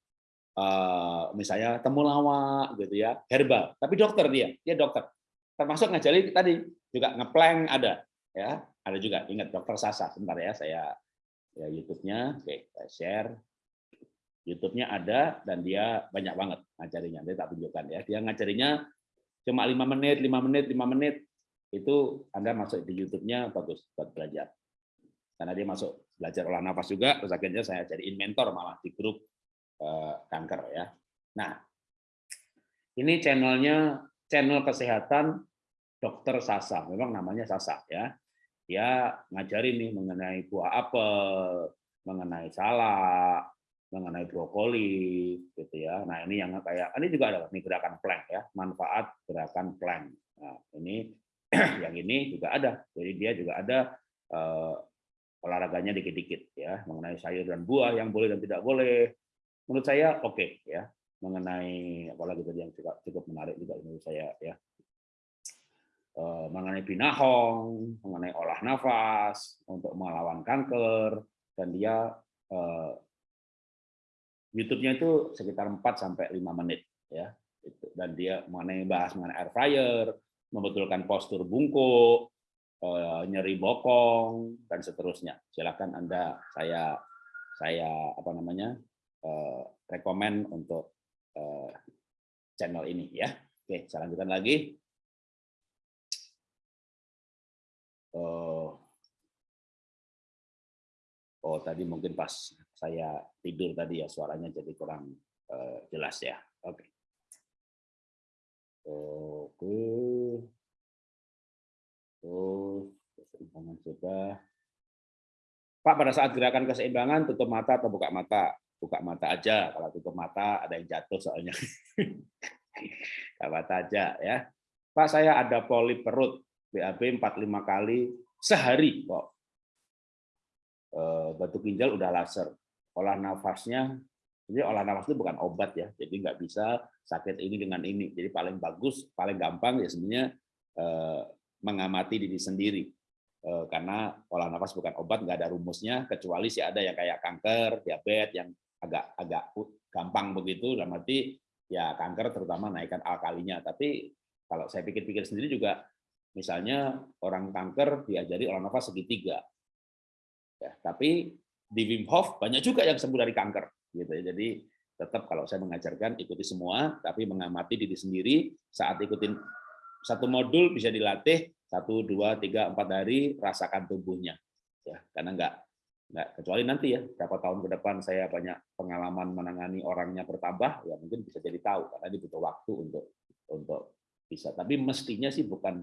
uh, misalnya temulawak gitu ya, herbal. Tapi dokter dia, dia dokter. Termasuk ngajarin tadi juga ngeplank ada ya, ada juga. Ingat dokter Sasa. Sebentar ya, saya ya YouTube-nya, oke, saya share. YouTube-nya ada dan dia banyak banget ngajarinya. Dia tak tunjukkan ya. Dia ngajarinya cuma lima menit, lima menit, lima menit. Itu Anda masuk di YouTube-nya bagus buat belajar. Karena dia masuk belajar olah nafas juga, terus akhirnya saya jadi mentor malah di grup eh, kanker ya. Nah, ini channelnya channel kesehatan Dokter Sasa. Memang namanya Sasa ya. Dia ngajarin nih mengenai buah apel, mengenai salak, mengenai brokoli gitu ya. Nah, ini yang kayak ini juga ada nih gerakan plank ya, manfaat gerakan plank. Nah, ini yang ini juga ada. Jadi dia juga ada uh, olahraganya dikit-dikit ya, mengenai sayur dan buah yang boleh dan tidak boleh. Menurut saya oke okay, ya. Mengenai apalagi tadi yang cukup cukup menarik juga menurut saya ya. Uh, mengenai binahong, mengenai olah nafas untuk melawan kanker dan dia uh, YouTube-nya itu sekitar 4 sampai 5 menit ya. Dan dia mengenai bahas mengenai air fryer, membetulkan postur bungkuk, eh, nyeri bokong dan seterusnya. Silakan Anda saya saya apa namanya? Eh, rekomend untuk eh, channel ini ya. Oke, saya lanjutkan lagi. Oh, oh tadi mungkin pas saya tidur tadi ya suaranya jadi kurang uh, jelas ya. Oke. Oke. Oh, keseimbangan sudah. Pak, pada saat gerakan keseimbangan tutup mata atau buka mata? Buka mata aja. Kalau tutup mata ada yang jatuh soalnya. buka mata aja ya. Pak, saya ada polip perut BAB 45 kali sehari kok. Eh, batu ginjal udah laser. Olah nafasnya, jadi olah nafas itu bukan obat ya, jadi nggak bisa sakit ini dengan ini. Jadi paling bagus, paling gampang ya sebenarnya eh, mengamati diri sendiri. Eh, karena olah nafas bukan obat, nggak ada rumusnya, kecuali sih ada yang kayak kanker, diabetes, yang agak agak gampang begitu, dalam arti ya kanker terutama naikkan alkalinya. Tapi kalau saya pikir-pikir sendiri juga Misalnya orang kanker diajari olah nafas segitiga. Ya, tapi di Wim Hof banyak juga yang sembuh dari kanker. Gitu ya. Jadi tetap kalau saya mengajarkan ikuti semua, tapi mengamati diri sendiri saat ikutin satu modul bisa dilatih satu dua tiga empat hari rasakan tubuhnya ya karena enggak enggak kecuali nanti ya berapa tahun ke depan saya banyak pengalaman menangani orangnya bertambah ya mungkin bisa jadi tahu karena ini butuh waktu untuk untuk bisa. Tapi mestinya sih bukan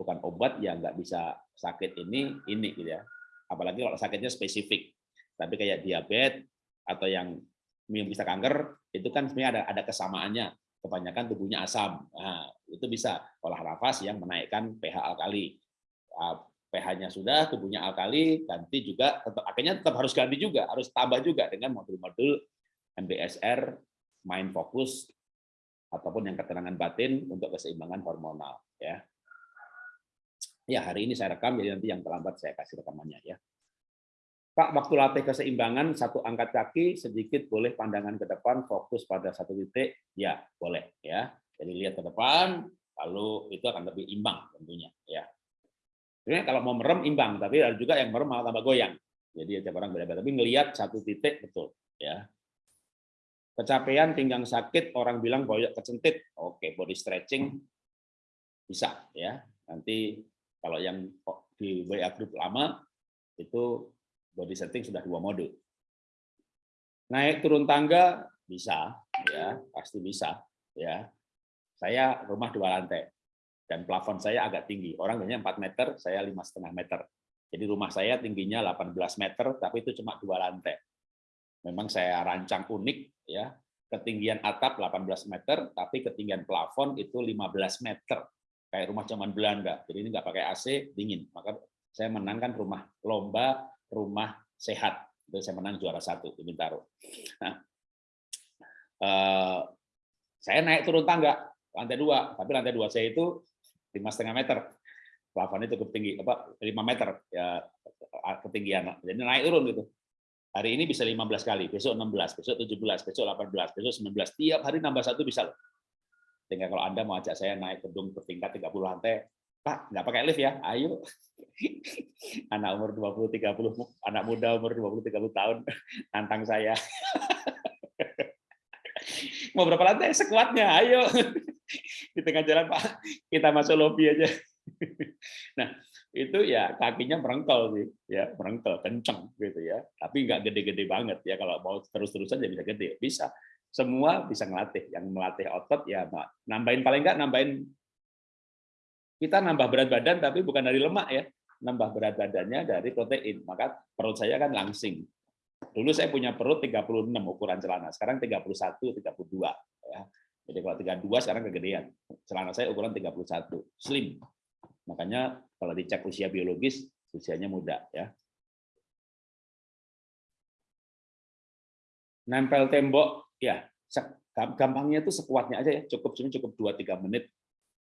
bukan obat yang nggak bisa sakit ini ini gitu ya. Apalagi kalau sakitnya spesifik. Tapi kayak diabetes atau yang yang bisa kanker itu kan sebenarnya ada ada kesamaannya. Kebanyakan tubuhnya asam. Nah, itu bisa olah nafas yang menaikkan pH alkali. Ah, pH-nya sudah tubuhnya alkali ganti juga tetap akhirnya tetap harus ganti juga harus tambah juga dengan modul-modul MBSR mind focus ataupun yang ketenangan batin untuk keseimbangan hormonal ya Ya, hari ini saya rekam, jadi nanti yang terlambat saya kasih rekamannya ya. Pak, waktu latih keseimbangan, satu angkat kaki, sedikit boleh pandangan ke depan, fokus pada satu titik, ya boleh. ya. Jadi lihat ke depan, lalu itu akan lebih imbang tentunya. ya. Sebenarnya kalau mau merem, imbang, tapi ada juga yang merem malah tambah goyang. Jadi tiap orang beda-beda. Tapi ngelihat satu titik, betul. ya. Kecapean, pinggang sakit, orang bilang boyok kecentit. Oke, body stretching bisa. ya. Nanti kalau yang di WA group lama itu body setting sudah dua mode. Naik turun tangga bisa, ya pasti bisa, ya. Saya rumah dua lantai dan plafon saya agak tinggi. Orang biasanya 4 meter, saya lima setengah meter. Jadi rumah saya tingginya 18 meter, tapi itu cuma dua lantai. Memang saya rancang unik, ya. Ketinggian atap 18 meter, tapi ketinggian plafon itu 15 meter kayak rumah zaman Belanda. Jadi ini nggak pakai AC, dingin. Maka saya menangkan rumah lomba, rumah sehat. Itu saya menang juara satu di Bintaro. Nah, eh, saya naik turun tangga lantai dua, tapi lantai dua saya itu lima setengah meter. Plafon itu tinggi, apa lima meter ya ketinggian. Jadi naik turun gitu. Hari ini bisa 15 kali, besok 16, besok 17, besok 18, besok 19. Tiap hari nambah satu bisa loh. Sehingga kalau Anda mau ajak saya naik gedung bertingkat 30 lantai, Pak, nggak pakai lift ya? Ayo. Anak umur 20 30 anak muda umur 20 30 tahun nantang saya. mau berapa lantai? Sekuatnya, ayo. Di tengah jalan, Pak, kita masuk lobby aja. Nah, itu ya kakinya merengkel sih, ya merengkel, kenceng gitu ya. Tapi nggak gede-gede banget ya. Kalau mau terus-terusan ya bisa gede, bisa semua bisa ngelatih. Yang melatih otot ya nambahin paling enggak nambahin kita nambah berat badan tapi bukan dari lemak ya, nambah berat badannya dari protein. Maka perut saya kan langsing. Dulu saya punya perut 36 ukuran celana, sekarang 31, 32 ya. Jadi kalau 32 sekarang kegedean. Celana saya ukuran 31, slim. Makanya kalau dicek usia biologis, usianya muda ya. Nempel tembok ya gampangnya itu sekuatnya aja ya cukup cuma cukup dua tiga menit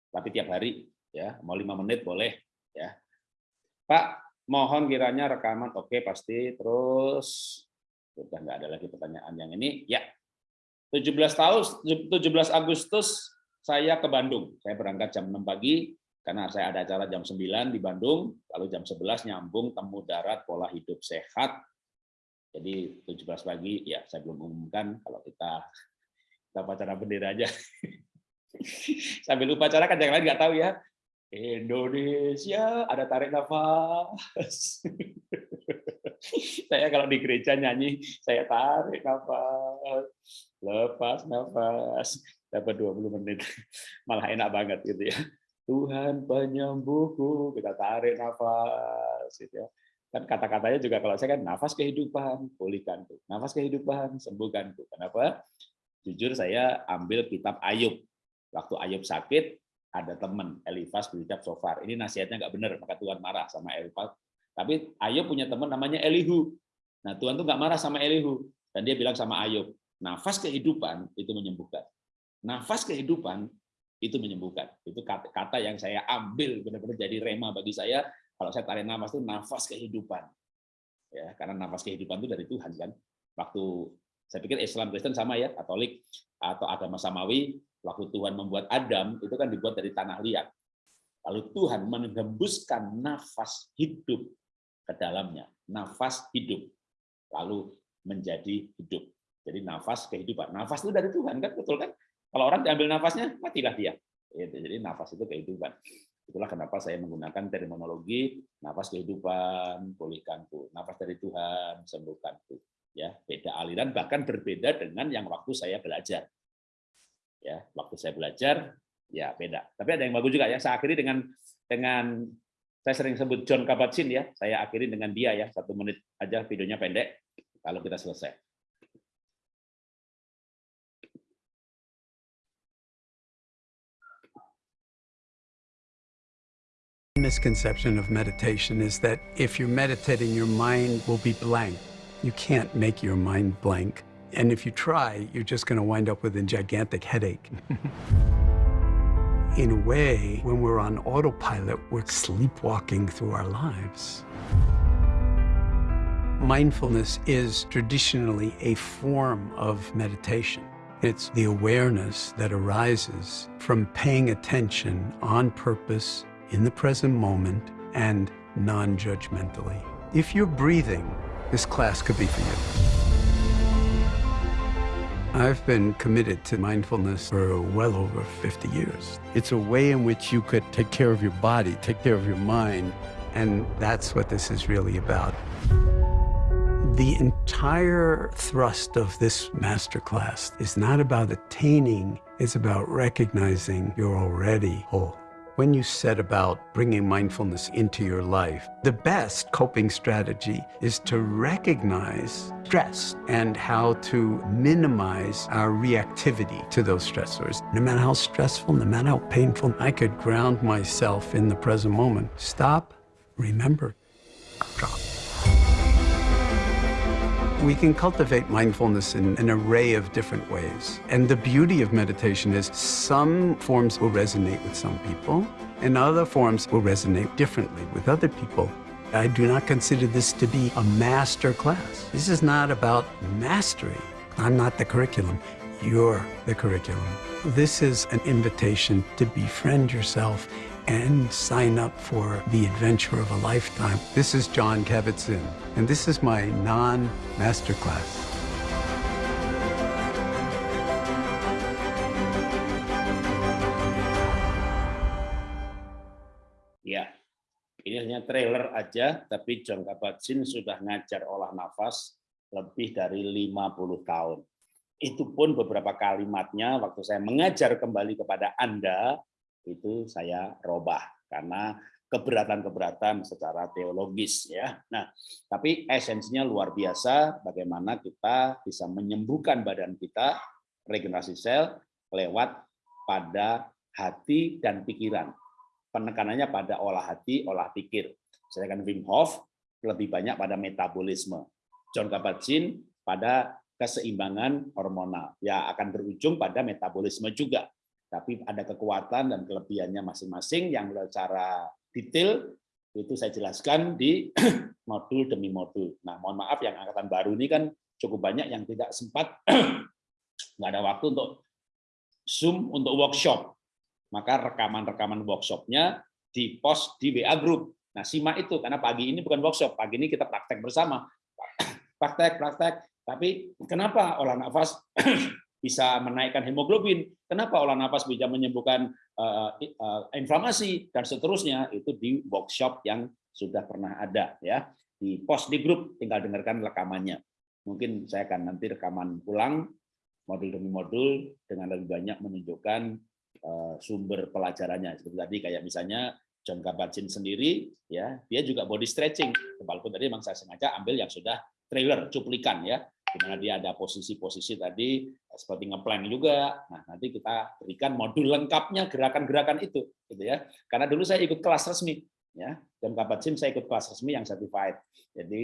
tapi tiap hari ya mau lima menit boleh ya Pak mohon kiranya rekaman oke pasti terus sudah nggak ada lagi pertanyaan yang ini ya 17 tahun 17 Agustus saya ke Bandung saya berangkat jam 6 pagi karena saya ada acara jam 9 di Bandung lalu jam 11 nyambung temu darat pola hidup sehat jadi 17 pagi ya saya belum umumkan kalau kita kita pacaran bendera aja. Sambil upacara kan yang lain nggak tahu ya. Indonesia ada tarik nafas. saya kalau di gereja nyanyi, saya tarik nafas, lepas nafas, dapat 20 menit. Malah enak banget gitu ya. Tuhan penyembuhku, kita tarik nafas gitu ya. Kan kata-katanya juga kalau saya kan nafas kehidupan, pulihkanku. Nafas kehidupan, sembuhkanku. Kenapa? Jujur saya ambil kitab Ayub. Waktu Ayub sakit, ada teman Elifas berucap sofar. Ini nasihatnya nggak benar, maka Tuhan marah sama Elifas. Tapi Ayub punya teman namanya Elihu. Nah Tuhan tuh nggak marah sama Elihu dan dia bilang sama Ayub, nafas kehidupan itu menyembuhkan. Nafas kehidupan itu menyembuhkan. Itu kata yang saya ambil benar-benar jadi rema bagi saya. Kalau saya tarik nafas itu nafas kehidupan. Ya, karena nafas kehidupan itu dari Tuhan kan. Waktu saya pikir Islam Kristen sama ya, Katolik atau agama samawi Waktu Tuhan membuat Adam, itu kan dibuat dari tanah liat. Lalu Tuhan menggembuskan nafas hidup ke dalamnya. Nafas hidup. Lalu menjadi hidup. Jadi nafas kehidupan. Nafas itu dari Tuhan, kan betul kan? Kalau orang diambil nafasnya, matilah dia. Jadi nafas itu kehidupan. Itulah kenapa saya menggunakan terminologi nafas kehidupan, pulihkanku. Nafas dari Tuhan, sembuhkanku. Ya, beda aliran bahkan berbeda dengan yang waktu saya belajar ya waktu saya belajar ya beda tapi ada yang bagus juga ya saya akhiri dengan dengan saya sering sebut John Kabat-Zinn ya saya akhiri dengan dia ya satu menit aja videonya pendek kalau kita selesai misconception of meditation is that if you're meditating, your mind will be blank. You can't make your mind blank. And if you try, you're just going to wind up with a gigantic headache. In a way, when we're on autopilot, we're sleepwalking through our lives. Mindfulness is traditionally a form of meditation. It's the awareness that arises from paying attention on purpose in the present moment and non-judgmentally. If you're breathing, this class could be for you. I've been committed to mindfulness for well over 50 years. It's a way in which you could take care of your body, take care of your mind, and that's what this is really about. The entire thrust of this masterclass is not about attaining, it's about recognizing you're already whole. When you set about bringing mindfulness into your life, the best coping strategy is to recognize stress and how to minimize our reactivity to those stressors. No matter how stressful, no matter how painful, I could ground myself in the present moment. Stop, remember, drop. We can cultivate mindfulness in an array of different ways. And the beauty of meditation is some forms will resonate with some people, and other forms will resonate differently with other people. I do not consider this to be a master class. This is not about mastery. I'm not the curriculum. You're the curriculum. This is an invitation to befriend yourself and sign up for the adventure of a lifetime. This is John Kabat-Zinn, and this is my non-masterclass. Ya, ini hanya trailer aja, tapi John Kabat-Zinn sudah ngajar olah nafas lebih dari 50 tahun. Itu pun beberapa kalimatnya waktu saya mengajar kembali kepada Anda, itu saya robah karena keberatan-keberatan secara teologis ya. Nah, tapi esensinya luar biasa bagaimana kita bisa menyembuhkan badan kita regenerasi sel lewat pada hati dan pikiran. Penekanannya pada olah hati, olah pikir. Sedangkan Wim Hof lebih banyak pada metabolisme. John Kabat-Zinn pada keseimbangan hormonal. Ya akan berujung pada metabolisme juga tapi ada kekuatan dan kelebihannya masing-masing yang secara detail itu saya jelaskan di modul demi modul. Nah, mohon maaf yang angkatan baru ini kan cukup banyak yang tidak sempat nggak ada waktu untuk Zoom untuk workshop. Maka rekaman-rekaman workshopnya di post di WA group. Nah, simak itu karena pagi ini bukan workshop, pagi ini kita praktek bersama. Praktek, praktek. Tapi kenapa olah nafas bisa menaikkan hemoglobin. Kenapa olah nafas bisa menyembuhkan uh, uh, inflamasi dan seterusnya itu di workshop yang sudah pernah ada ya di post di grup tinggal dengarkan rekamannya. Mungkin saya akan nanti rekaman ulang modul demi modul dengan lebih banyak menunjukkan uh, sumber pelajarannya. Seperti tadi kayak misalnya John Kabat-Zinn sendiri ya dia juga body stretching walaupun tadi memang saya sengaja ambil yang sudah trailer cuplikan ya di mana dia ada posisi-posisi tadi seperti ngeplan juga. Nah, nanti kita berikan modul lengkapnya gerakan-gerakan itu gitu ya. Karena dulu saya ikut kelas resmi ya. John Kabat-Zinn saya ikut kelas resmi yang certified. Jadi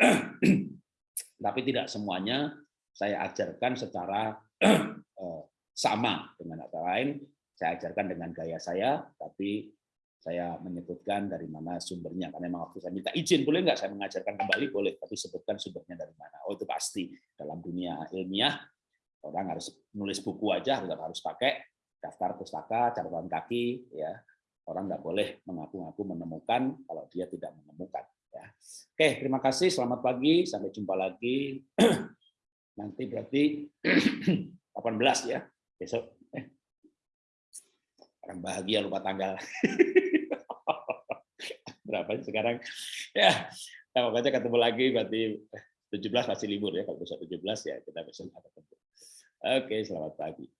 tapi tidak semuanya saya ajarkan secara eh, sama dengan kata lain saya ajarkan dengan gaya saya tapi saya menyebutkan dari mana sumbernya karena memang waktu saya minta izin boleh nggak saya mengajarkan kembali? Boleh tapi sebutkan sumbernya dari mana. Oh itu pasti. Dalam dunia ilmiah orang harus nulis buku aja harus harus pakai daftar pustaka catatan kaki ya. Orang nggak boleh mengaku-ngaku menemukan kalau dia tidak menemukan ya. Oke terima kasih selamat pagi sampai jumpa lagi. Nanti berarti 18 ya besok. Eh. orang bahagia lupa tanggal berapa? Sekarang ya nah, pokoknya ketemu lagi berarti 17 masih libur ya kalau besok 17 ya kita besok ketemu. Oke selamat pagi